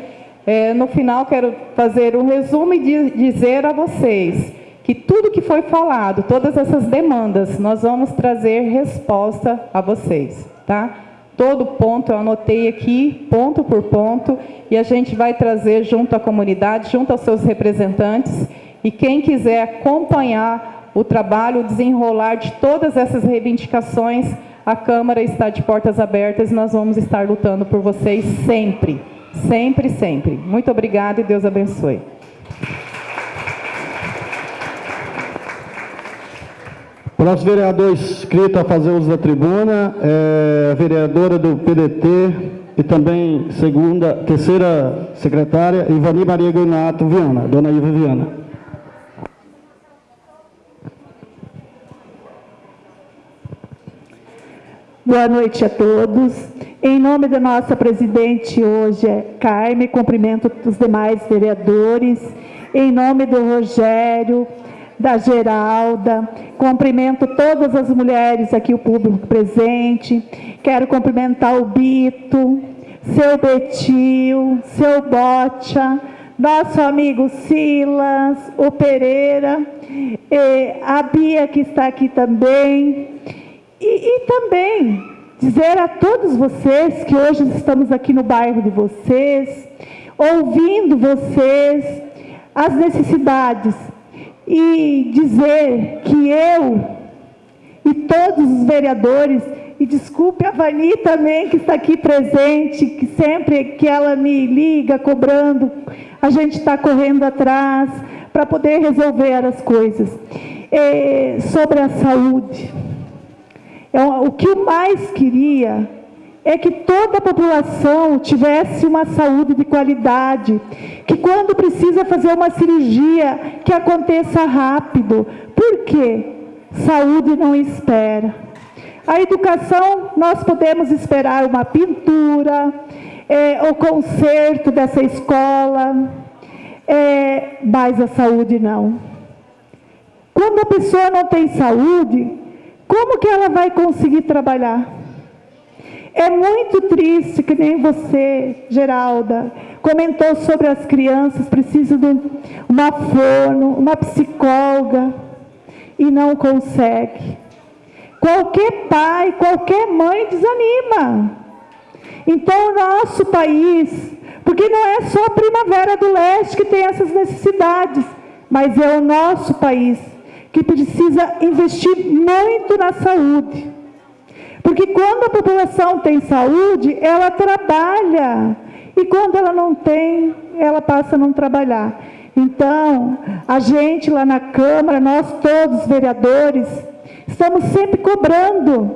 É, no final, quero fazer um resumo e dizer a vocês que tudo que foi falado, todas essas demandas, nós vamos trazer resposta a vocês, tá? Todo ponto eu anotei aqui, ponto por ponto, e a gente vai trazer junto à comunidade, junto aos seus representantes, e quem quiser acompanhar o trabalho, o desenrolar de todas essas reivindicações, a Câmara está de portas abertas e nós vamos estar lutando por vocês sempre. Sempre, sempre. Muito obrigada e Deus abençoe. Próximo vereador inscrito a fazer uso da tribuna é a vereadora do PDT e também segunda, terceira secretária, Ivani Maria Guinato Viana, dona Iva Viana. Boa noite a todos. Em nome da nossa presidente hoje, Carme, cumprimento os demais vereadores. Em nome do Rogério, da Geralda, cumprimento todas as mulheres aqui, o público presente. Quero cumprimentar o Bito, seu Betil, seu Bocha, nosso amigo Silas, o Pereira, a Bia que está aqui também. E, e também dizer a todos vocês que hoje estamos aqui no bairro de vocês, ouvindo vocês, as necessidades, e dizer que eu e todos os vereadores, e desculpe a Vani também que está aqui presente, que sempre que ela me liga cobrando, a gente está correndo atrás para poder resolver as coisas. É, sobre a saúde, é, o que eu mais queria é que toda a população tivesse uma saúde de qualidade, que quando precisa fazer uma cirurgia, que aconteça rápido. Por quê? Saúde não espera. A educação, nós podemos esperar uma pintura, é, o conserto dessa escola, é, mas a saúde não. Quando a pessoa não tem saúde, como que ela vai conseguir trabalhar? É muito triste que nem você, Geralda, comentou sobre as crianças, precisam de uma fono, uma psicóloga, e não consegue. Qualquer pai, qualquer mãe desanima. Então, o nosso país, porque não é só a Primavera do Leste que tem essas necessidades, mas é o nosso país que precisa investir muito na saúde. Porque quando a população tem saúde, ela trabalha. E quando ela não tem, ela passa a não trabalhar. Então, a gente lá na Câmara, nós todos vereadores, estamos sempre cobrando,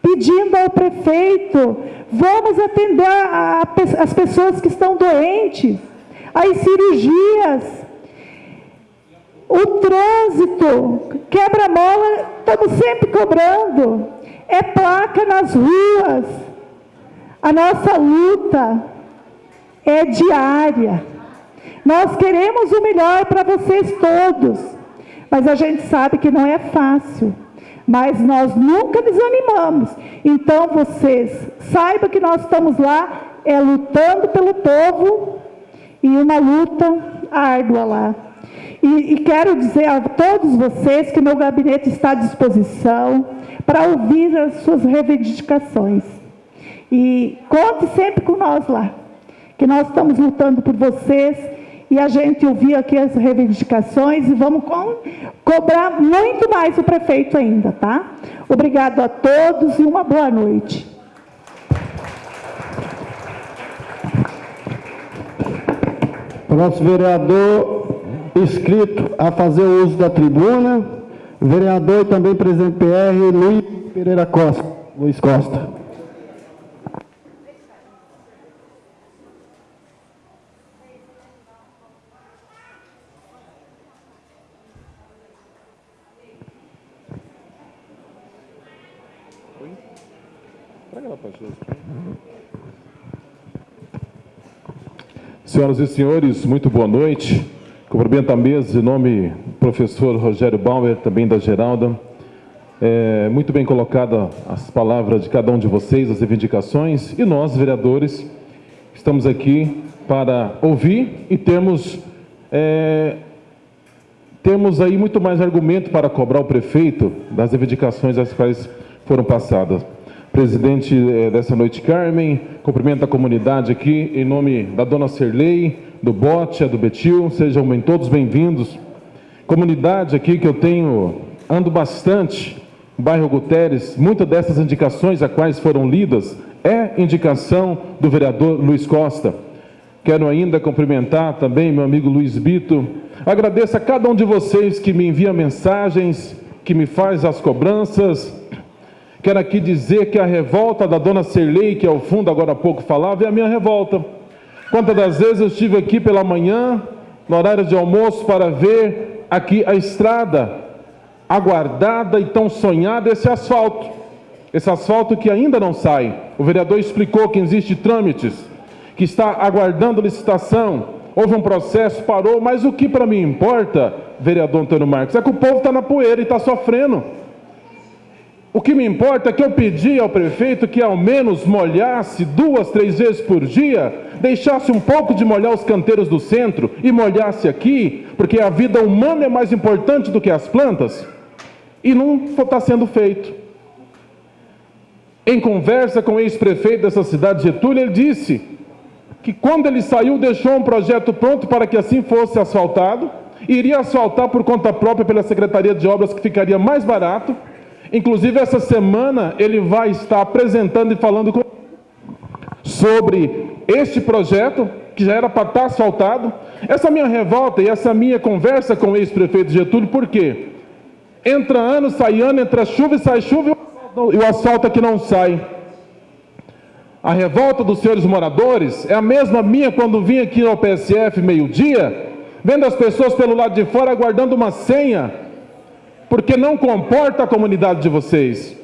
pedindo ao prefeito, vamos atender a, a, as pessoas que estão doentes, as cirurgias, o trânsito, quebra-mola, estamos sempre cobrando é placa nas ruas. A nossa luta é diária. Nós queremos o melhor para vocês todos, mas a gente sabe que não é fácil. Mas nós nunca desanimamos. Então vocês saibam que nós estamos lá é lutando pelo povo e uma luta árdua lá. E, e quero dizer a todos vocês que meu gabinete está à disposição para ouvir as suas reivindicações. E conte sempre com nós lá, que nós estamos lutando por vocês e a gente ouvir aqui as reivindicações e vamos co cobrar muito mais o prefeito ainda, tá? Obrigado a todos e uma boa noite. O nosso vereador inscrito a fazer uso da tribuna. Vereador e também presidente PR, Luiz Pereira Costa. Luiz Costa. Senhoras e senhores, muito boa noite. Cumprimento a mesa em nome do professor Rogério Bauer, também da Geralda. É, muito bem colocada as palavras de cada um de vocês, as reivindicações, e nós, vereadores, estamos aqui para ouvir e temos, é, aí muito mais argumento para cobrar o prefeito das reivindicações as quais foram passadas. Presidente é, dessa noite, Carmen, cumprimento a comunidade aqui em nome da dona Serlei, do Bote, do Betil, sejam bem, todos bem-vindos. Comunidade aqui que eu tenho, ando bastante, bairro Guterres, muitas dessas indicações a quais foram lidas é indicação do vereador Luiz Costa. Quero ainda cumprimentar também meu amigo Luiz Bito. Agradeço a cada um de vocês que me envia mensagens, que me faz as cobranças. Quero aqui dizer que a revolta da dona Serlei, que ao fundo agora há pouco falava, é a minha revolta. Quantas das vezes eu estive aqui pela manhã, no horário de almoço, para ver aqui a estrada aguardada e tão sonhada, esse asfalto. Esse asfalto que ainda não sai. O vereador explicou que existe trâmites, que está aguardando licitação. Houve um processo, parou, mas o que para mim importa, vereador Antônio Marques, é que o povo está na poeira e está sofrendo. O que me importa é que eu pedi ao prefeito que ao menos molhasse duas, três vezes por dia, deixasse um pouco de molhar os canteiros do centro e molhasse aqui, porque a vida humana é mais importante do que as plantas, e não está sendo feito. Em conversa com o ex-prefeito dessa cidade, Getúlio, ele disse que quando ele saiu, deixou um projeto pronto para que assim fosse asfaltado, iria asfaltar por conta própria pela Secretaria de Obras, que ficaria mais barato, Inclusive, essa semana ele vai estar apresentando e falando com... sobre este projeto, que já era para estar asfaltado. Essa minha revolta e essa minha conversa com o ex-prefeito Getúlio, por quê? Entra ano, sai ano, entra chuva e sai chuva e o asfalto aqui não sai. A revolta dos senhores moradores é a mesma minha quando vim aqui ao PSF meio-dia, vendo as pessoas pelo lado de fora aguardando uma senha porque não comporta a comunidade de vocês.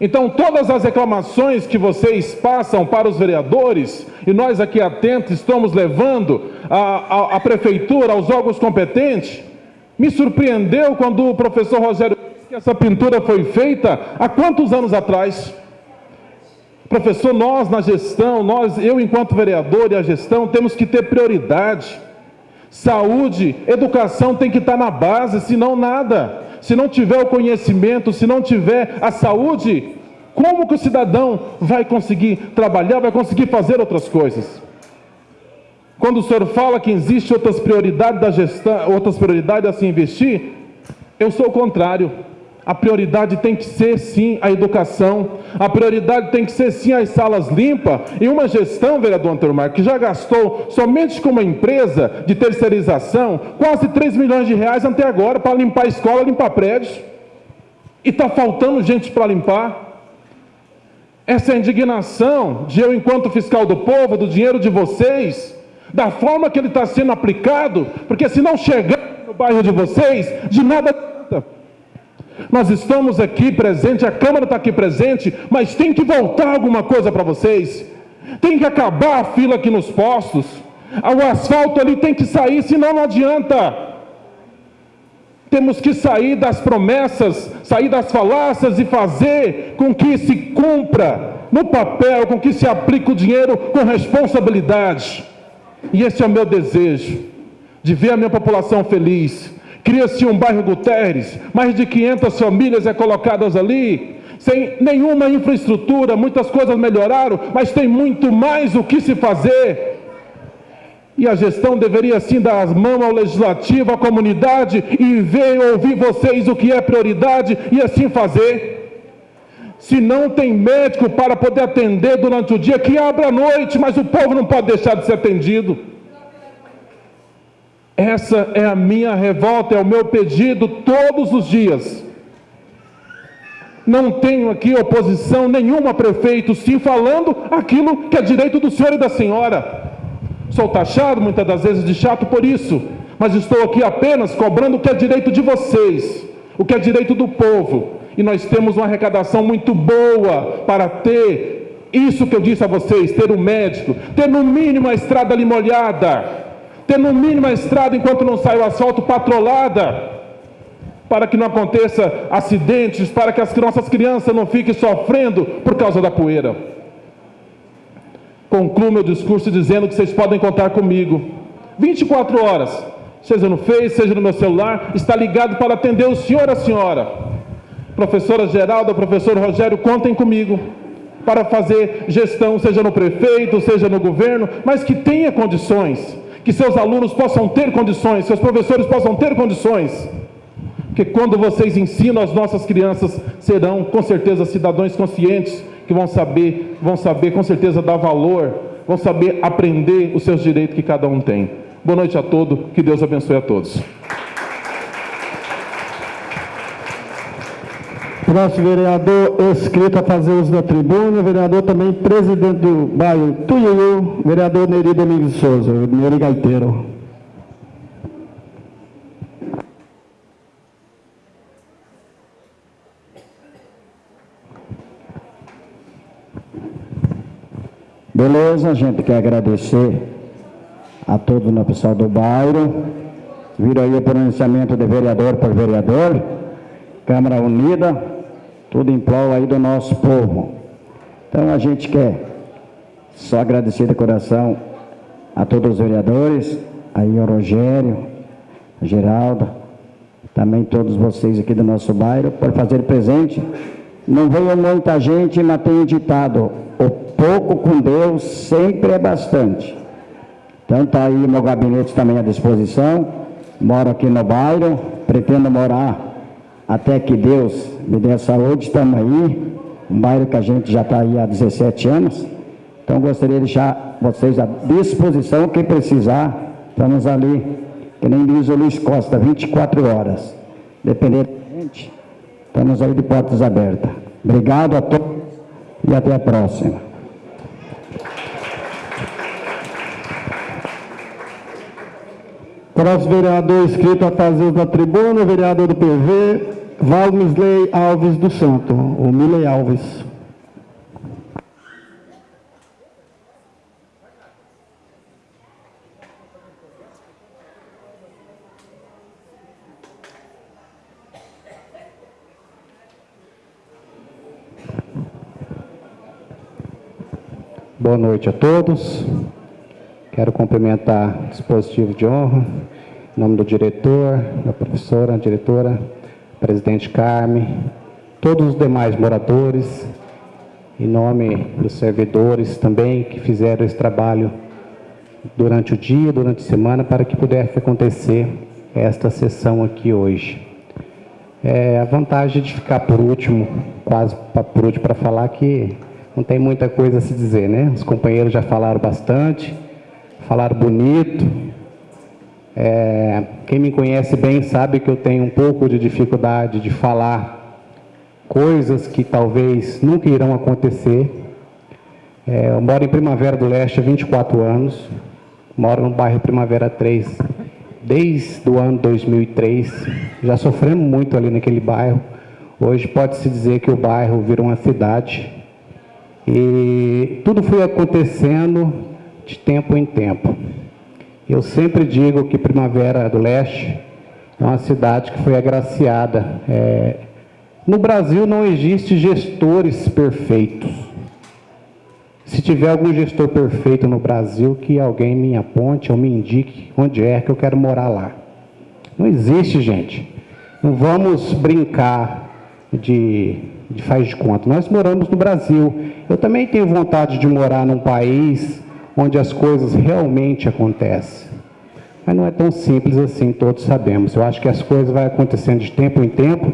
Então, todas as reclamações que vocês passam para os vereadores, e nós aqui atentos estamos levando à, prefeitura, aos órgãos competentes, me surpreendeu quando o professor Rogério disse que essa pintura foi feita há quantos anos atrás? Professor, nós na gestão, nós, eu enquanto vereador e a gestão, temos que ter prioridade. Saúde, educação tem que estar na base, senão nada se não tiver o conhecimento, se não tiver a saúde, como que o cidadão vai conseguir trabalhar, vai conseguir fazer outras coisas? Quando o senhor fala que existe outras prioridades da gestão, outras prioridades a se investir, eu sou o contrário. A prioridade tem que ser sim a educação, a prioridade tem que ser sim as salas limpas. E uma gestão, vereador Antônio Marcos, que já gastou somente com uma empresa de terceirização quase 3 milhões de reais até agora para limpar a escola, limpar prédios. E está faltando gente para limpar. Essa é indignação de eu, enquanto fiscal do povo, do dinheiro de vocês, da forma que ele está sendo aplicado, porque se não chegar no bairro de vocês, de nada nós estamos aqui presentes, a Câmara está aqui presente, mas tem que voltar alguma coisa para vocês. Tem que acabar a fila aqui nos postos. O asfalto ali tem que sair, senão não adianta. Temos que sair das promessas, sair das falácias e fazer com que se cumpra no papel, com que se aplique o dinheiro com responsabilidade. E esse é o meu desejo, de ver a minha população feliz, Cria-se um bairro Guterres, mais de 500 famílias é colocadas ali, sem nenhuma infraestrutura, muitas coisas melhoraram, mas tem muito mais o que se fazer. E a gestão deveria sim dar as mãos ao legislativo, à comunidade e ver ouvir vocês o que é prioridade e assim fazer. Se não tem médico para poder atender durante o dia, que abra à noite, mas o povo não pode deixar de ser atendido. Essa é a minha revolta, é o meu pedido todos os dias. Não tenho aqui oposição nenhuma, prefeito, sim falando aquilo que é direito do senhor e da senhora. Sou taxado muitas das vezes de chato por isso, mas estou aqui apenas cobrando o que é direito de vocês, o que é direito do povo. E nós temos uma arrecadação muito boa para ter isso que eu disse a vocês, ter um médico, ter no mínimo a estrada ali molhada, ter no mínimo a estrada enquanto não sai o asfalto patrolada, para que não aconteça acidentes, para que as nossas crianças não fiquem sofrendo por causa da poeira. Concluo meu discurso dizendo que vocês podem contar comigo. 24 horas, seja no Face, seja no meu celular, está ligado para atender o senhor e a senhora. Professora Geralda, professor Rogério, contem comigo para fazer gestão, seja no prefeito, seja no governo, mas que tenha condições que seus alunos possam ter condições, seus professores possam ter condições. Porque quando vocês ensinam as nossas crianças, serão com certeza cidadãos conscientes que vão saber, vão saber com certeza dar valor, vão saber aprender os seus direitos que cada um tem. Boa noite a todos, que Deus abençoe a todos. Nosso vereador inscrito a fazer uso da tribuna, vereador também presidente do bairro Tuiuiu, vereador Neri Domingos Souza, Neri Gaiteiro. Beleza, a gente quer agradecer a todo o pessoal do bairro. Vira aí o pronunciamento de vereador por vereador. Câmara Unida, tudo em prol aí do nosso povo. Então a gente quer só agradecer de coração a todos os vereadores, aí ao Rogério, a Geralda, também todos vocês aqui do nosso bairro, por fazer presente. Não veio muita gente, mas tenho ditado, o pouco com Deus sempre é bastante. Então está aí meu gabinete também à disposição, moro aqui no bairro, pretendo morar até que Deus me dê saúde, estamos aí, um bairro que a gente já está aí há 17 anos, então gostaria de deixar vocês à disposição, quem precisar, estamos ali, que nem diz o Luiz Costa, 24 horas, dependendo da gente, estamos aí de portas abertas. Obrigado a todos e até a próxima. Próximo vereador inscrito a fazer da tribuna, vereador do PV, Valmisley Alves do Santo, o Miley Alves. Boa noite a todos. Quero cumprimentar o dispositivo de honra, em nome do diretor, da professora, diretora, presidente Carme, todos os demais moradores, em nome dos servidores também que fizeram esse trabalho durante o dia, durante a semana, para que pudesse acontecer esta sessão aqui hoje. É, a vantagem de ficar por último, quase por último para falar que não tem muita coisa a se dizer, né? Os companheiros já falaram bastante, falaram bonito. É, quem me conhece bem sabe que eu tenho um pouco de dificuldade de falar coisas que talvez nunca irão acontecer. É, eu moro em Primavera do Leste há 24 anos, moro no bairro Primavera 3 desde o ano 2003. Já sofremos muito ali naquele bairro. Hoje pode-se dizer que o bairro virou uma cidade. E tudo foi acontecendo de tempo em tempo. Eu sempre digo que Primavera do Leste é uma cidade que foi agraciada. É... No Brasil não existe gestores perfeitos. Se tiver algum gestor perfeito no Brasil, que alguém me aponte ou me indique onde é que eu quero morar lá. Não existe, gente. Não vamos brincar de de faz de conta. Nós moramos no Brasil. Eu também tenho vontade de morar num país onde as coisas realmente acontecem. Mas não é tão simples assim, todos sabemos. Eu acho que as coisas vão acontecendo de tempo em tempo.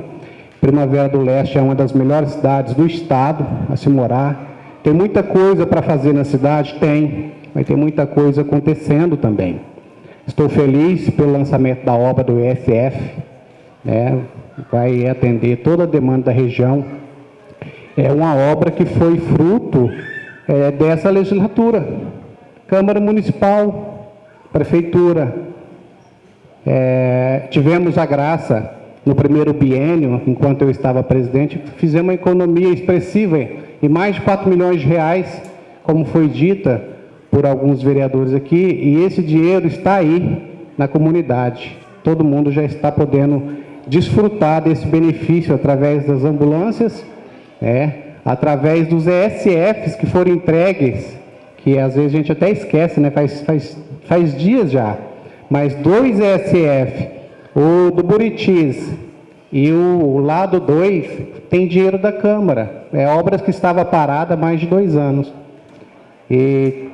Primavera do Leste é uma das melhores cidades do estado a se morar. Tem muita coisa para fazer na cidade? Tem, mas tem muita coisa acontecendo também. Estou feliz pelo lançamento da obra do ESF, né? vai atender toda a demanda da região é uma obra que foi fruto é, dessa legislatura. Câmara Municipal, Prefeitura. É, tivemos a graça, no primeiro biênio, enquanto eu estava presidente, fizemos uma economia expressiva em mais de 4 milhões de reais, como foi dita por alguns vereadores aqui, e esse dinheiro está aí na comunidade. Todo mundo já está podendo desfrutar desse benefício através das ambulâncias é, através dos ESFs que foram entregues, que às vezes a gente até esquece, né? faz, faz, faz dias já, mas dois ESF, o do Buritis e o lado 2, tem dinheiro da Câmara, é obras que estava parada há mais de dois anos. E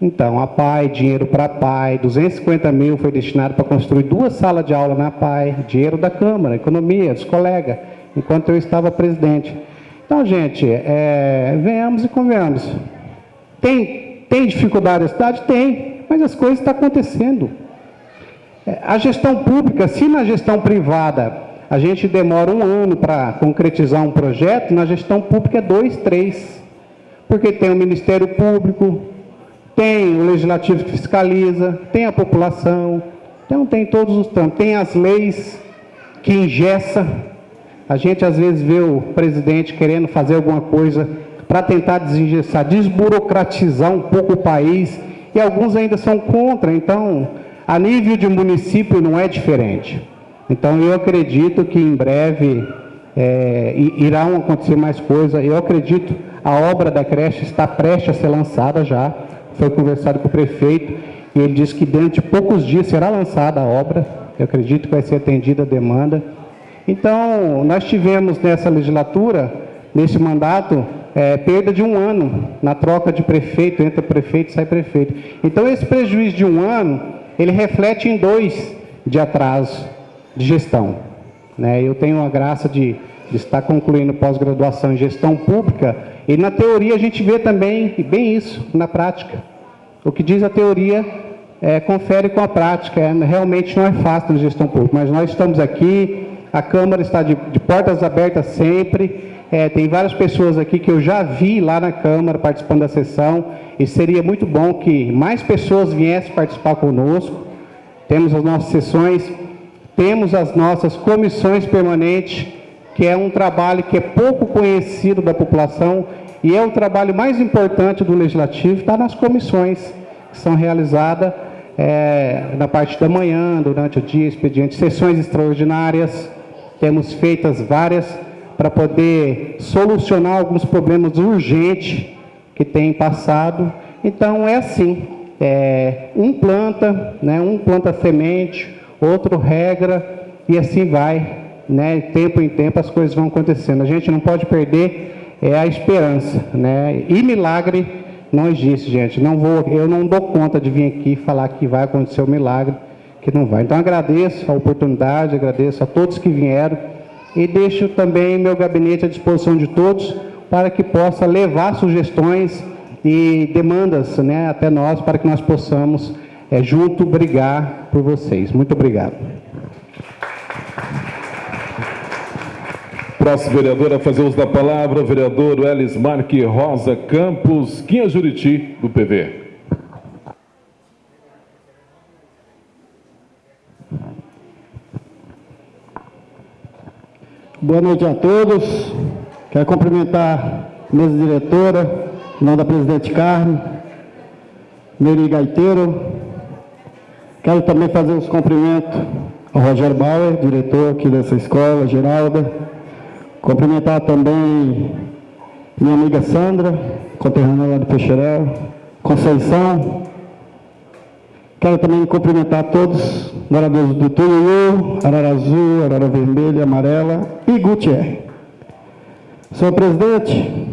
então, a PAI, dinheiro para a PAI, 250 mil foi destinado para construir duas salas de aula na PAI, dinheiro da Câmara, economia, dos colegas enquanto eu estava presidente. Então, gente, é, venhamos e convenhamos. Tem, tem dificuldade na cidade? Tem, mas as coisas estão acontecendo. É, a gestão pública, se na gestão privada a gente demora um ano para concretizar um projeto, na gestão pública é dois, três. Porque tem o Ministério Público, tem o Legislativo que fiscaliza, tem a população, então tem todos os tantos, tem as leis que ingessa a gente às vezes vê o presidente querendo fazer alguma coisa para tentar desengessar, desburocratizar um pouco o país, e alguns ainda são contra, então, a nível de município não é diferente. Então, eu acredito que em breve é, irão acontecer mais coisas. Eu acredito a obra da creche está prestes a ser lançada já. Foi conversado com o prefeito e ele disse que dentro de poucos dias será lançada a obra. Eu acredito que vai ser atendida a demanda. Então, nós tivemos nessa legislatura, nesse mandato, é, perda de um ano na troca de prefeito, entra prefeito sai prefeito. Então, esse prejuízo de um ano, ele reflete em dois de atraso de gestão. Né? Eu tenho a graça de, de estar concluindo pós-graduação em gestão pública e na teoria a gente vê também bem isso na prática. O que diz a teoria é, confere com a prática. É, realmente não é fácil na gestão pública, mas nós estamos aqui, a Câmara está de, de portas abertas sempre. É, tem várias pessoas aqui que eu já vi lá na Câmara participando da sessão e seria muito bom que mais pessoas viessem participar conosco. Temos as nossas sessões temos as nossas comissões permanentes, que é um trabalho que é pouco conhecido da população e é o trabalho mais importante do Legislativo, está nas comissões que são realizadas é, na parte da manhã, durante o dia, expediente, sessões extraordinárias, temos feitas várias para poder solucionar alguns problemas urgentes que têm passado. Então é assim, é, um planta, né, um planta semente, outro regra, e assim vai. Né? Tempo em tempo as coisas vão acontecendo. A gente não pode perder é, a esperança. Né? E milagre não existe, gente. Não vou, eu não dou conta de vir aqui falar que vai acontecer o um milagre, que não vai. Então agradeço a oportunidade, agradeço a todos que vieram e deixo também meu gabinete à disposição de todos para que possa levar sugestões e demandas né, até nós para que nós possamos é, junto brigar por vocês. Muito obrigado. Próximo vereador a fazer uso da palavra, o vereador Elis Marque Rosa Campos, Quinha Juriti, do PV. Boa noite a todos. Quero cumprimentar a mesa diretora, em nome da presidente Carmen, Neri Gaiteiro, Quero também fazer os cumprimentos ao Rogério Bauer, diretor aqui dessa escola, Geralda. Cumprimentar também minha amiga Sandra, conterrânea lá do Peixerel, Conceição. Quero também cumprimentar todos moradores do Tuiú, Arara Azul, Arara Vermelha, Amarela e Gutierrez. Senhor presidente,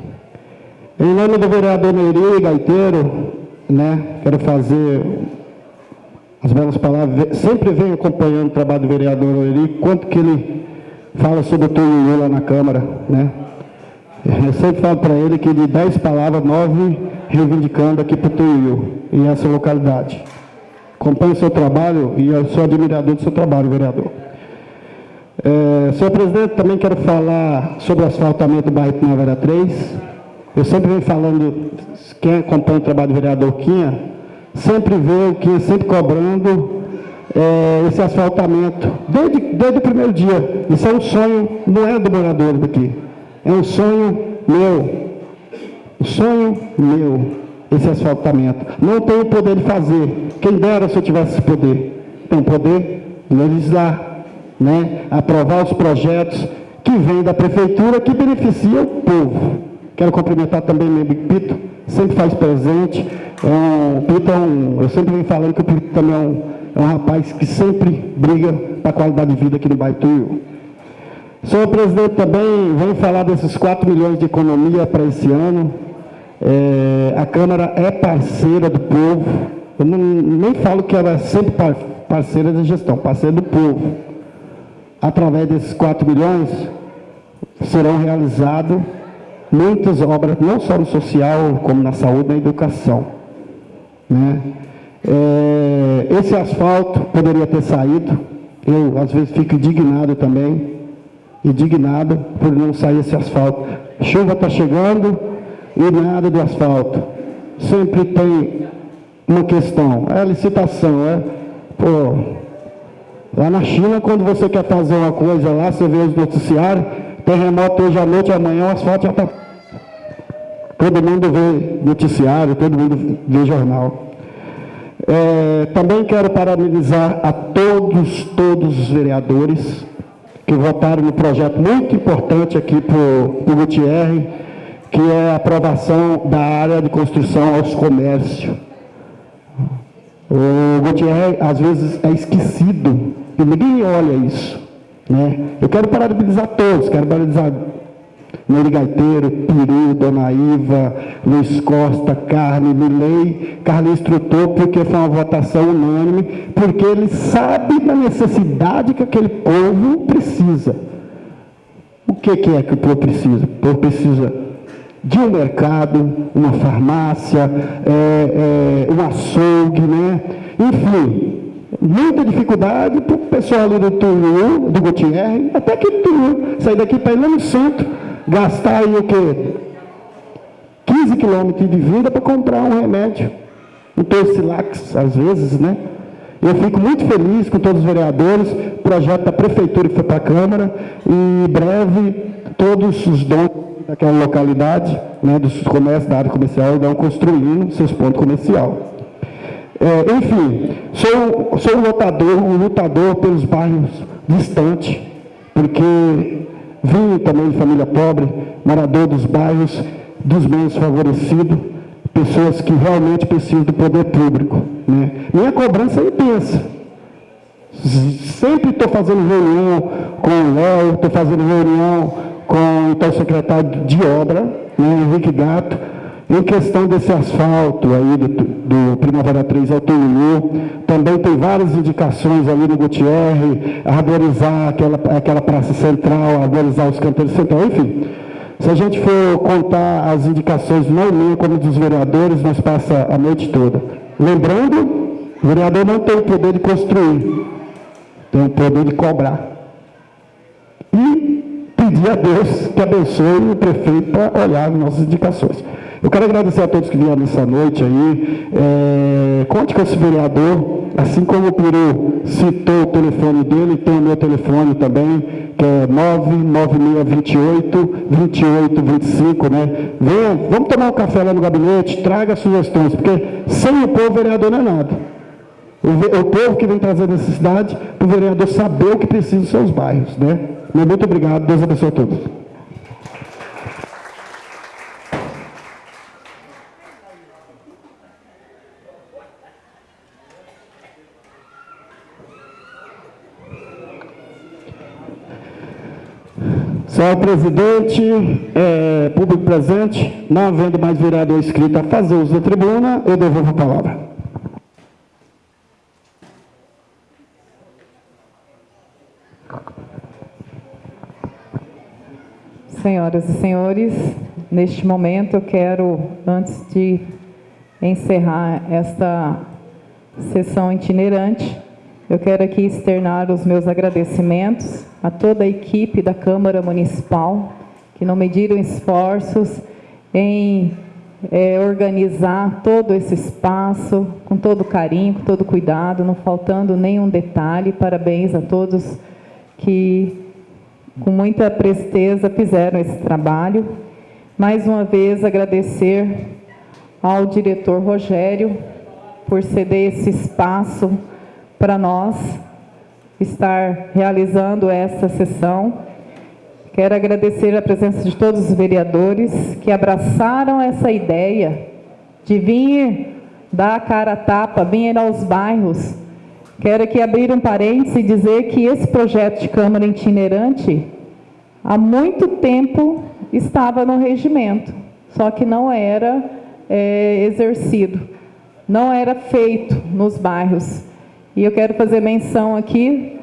em nome do vereador Neiri Gaiteiro, né, quero fazer as belas palavras, sempre vem acompanhando o trabalho do vereador Oeri, quanto que ele fala sobre o Tonho lá na Câmara, né? Eu sempre falo para ele que de dez palavras, nove reivindicando aqui para o Tonho e essa localidade. Acompanho o seu trabalho e eu sou admirador do seu trabalho, vereador. É, senhor presidente, também quero falar sobre o asfaltamento do bairro Primavera 3. Eu sempre venho falando, quem acompanha o trabalho do vereador Quinha, sempre vê o que sempre cobrando é, esse asfaltamento, desde, desde o primeiro dia. Isso é um sonho, não é do morador daqui, é um sonho meu. Um sonho meu, esse asfaltamento. Não tenho poder de fazer. Quem dera se eu tivesse esse poder. Tem poder legislar, né? aprovar os projetos que vêm da prefeitura que beneficiam o povo. Quero cumprimentar também meu Pito, sempre faz presente. É o Pito é um, eu sempre venho falando que o Pito também é um, é um rapaz que sempre briga para a qualidade de vida aqui no bairro Tuiú. Senhor presidente, também vem falar desses 4 milhões de economia para esse ano. É, a Câmara é parceira do povo. Eu não, nem falo que ela é sempre parceira da gestão, parceira do povo. Através desses 4 milhões, serão realizados muitas obras, não só no social, como na saúde e na educação. Né? É, esse asfalto poderia ter saído, eu às vezes fico indignado também, indignado por não sair esse asfalto. Chuva está chegando e nada do asfalto. Sempre tem uma questão, é a licitação, é, pô, lá na China, quando você quer fazer uma coisa lá, você vê os noticiários, terremoto hoje à noite, amanhã o asfalto já está Todo mundo vê noticiário, todo mundo vê jornal. É, também quero parabenizar a todos, todos os vereadores que votaram no projeto muito importante aqui para o Gutierre, que é a aprovação da área de construção aos comércios. O Gutierre, às vezes, é esquecido, e ninguém olha isso. Né? Eu quero parabenizar todos, quero parabenizar Nery Gaiteiro, Piru, Dona Iva, Luiz Costa, Carne, Milei, Carlos Instrutor, porque foi uma votação unânime, porque ele sabe da necessidade que aquele povo precisa. O que, que é que o povo precisa? O povo precisa de um mercado, uma farmácia, é, é, um açougue, né? Enfim, muita dificuldade para o pessoal ali do Turu, do Gutierre, até que Turu, sair daqui para ir lá no centro, gastar aí o quê? 15 quilômetros de vida para comprar um remédio, um Torcilax, às vezes, né? Eu fico muito feliz com todos os vereadores, projeto da prefeitura que foi para a Câmara, e em breve todos os donos daquela localidade, né, dos comércios, da área comercial, irão construindo seus pontos comerciais. É, enfim, sou, sou um lutador, um lutador pelos bairros distantes, porque Vim também de família pobre, morador dos bairros, dos menos favorecidos, pessoas que realmente precisam do poder público. Né? Minha cobrança é intensa. Sempre estou fazendo reunião com o Léo, estou fazendo reunião com então, secretário de obra, né, Henrique Gato, em questão desse asfalto aí do, do Primavera 3 ao Tuiú, também tem várias indicações ali no Gutierre, arborizar aquela, aquela praça central, arborizar os canteiros centrais, enfim. Se a gente for contar as indicações, não minha como dos vereadores, nós passa a noite toda. Lembrando, o vereador não tem o poder de construir, tem o poder de cobrar. E pedir a Deus que abençoe o prefeito para olhar as nossas indicações. Eu quero agradecer a todos que vieram nessa noite aí. É, conte com esse vereador, assim como o Peru citou o telefone dele, tem o meu telefone também, que é 99628 2825, né? Venha, vamos tomar um café lá no gabinete, traga sugestões, porque sem o povo, vereador não é nada. O, o povo que vem trazer necessidade, para o vereador saber o que precisa dos seus bairros, né? Muito obrigado, Deus abençoe a todos. Senhor presidente, é, público presente, não havendo mais vereador inscrito a fazer uso da tribuna, eu devolvo a palavra. Senhoras e senhores, neste momento eu quero, antes de encerrar esta sessão itinerante, eu quero aqui externar os meus agradecimentos a toda a equipe da Câmara Municipal, que não mediram esforços em é, organizar todo esse espaço, com todo carinho, com todo cuidado, não faltando nenhum detalhe. Parabéns a todos que, com muita presteza, fizeram esse trabalho. Mais uma vez, agradecer ao diretor Rogério por ceder esse espaço para nós, estar realizando essa sessão. Quero agradecer a presença de todos os vereadores que abraçaram essa ideia de vir dar a cara a tapa, vir aos bairros. Quero aqui abrir um parênteses e dizer que esse projeto de Câmara itinerante, há muito tempo estava no regimento, só que não era é, exercido, não era feito nos bairros. E eu quero fazer menção aqui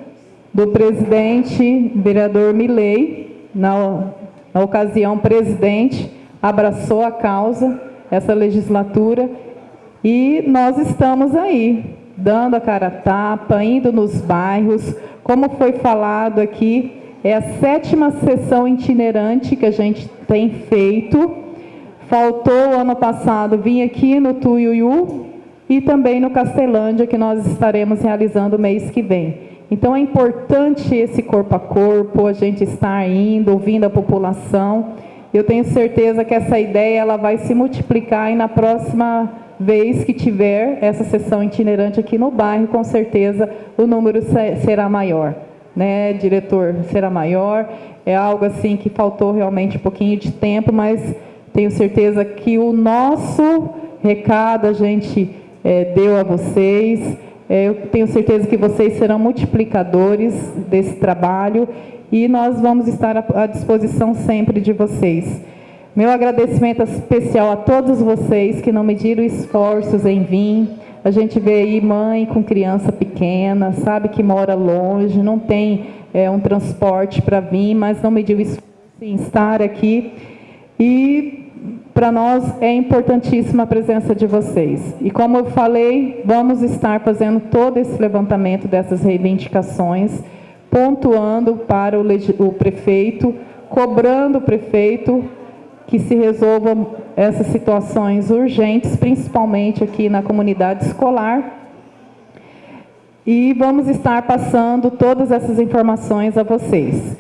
do presidente, vereador Milei, na, na ocasião, presidente, abraçou a causa, essa legislatura, e nós estamos aí, dando a cara a tapa, indo nos bairros, como foi falado aqui, é a sétima sessão itinerante que a gente tem feito. Faltou ano passado vir aqui no Tuiuiu, e também no Castelândia, que nós estaremos realizando mês que vem. Então é importante esse corpo a corpo, a gente estar indo, ouvindo a população Eu tenho certeza que essa ideia ela vai se multiplicar e na próxima vez que tiver essa sessão itinerante aqui no bairro, com certeza o número será maior. Né, diretor, será maior. É algo assim que faltou realmente um pouquinho de tempo, mas tenho certeza que o nosso recado a gente é, deu a vocês. É, eu tenho certeza que vocês serão multiplicadores desse trabalho e nós vamos estar à disposição sempre de vocês. Meu agradecimento especial a todos vocês que não mediram esforços em vir. A gente vê aí mãe com criança pequena, sabe que mora longe, não tem é, um transporte para vir, mas não mediu esforço em estar aqui. E para nós é importantíssima a presença de vocês. E como eu falei, vamos estar fazendo todo esse levantamento dessas reivindicações, pontuando para o, o prefeito, cobrando o prefeito que se resolvam essas situações urgentes, principalmente aqui na comunidade escolar. E vamos estar passando todas essas informações a vocês.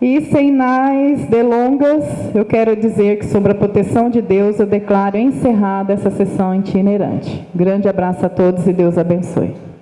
E sem mais delongas, eu quero dizer que sobre a proteção de Deus eu declaro encerrada essa sessão itinerante. Grande abraço a todos e Deus abençoe.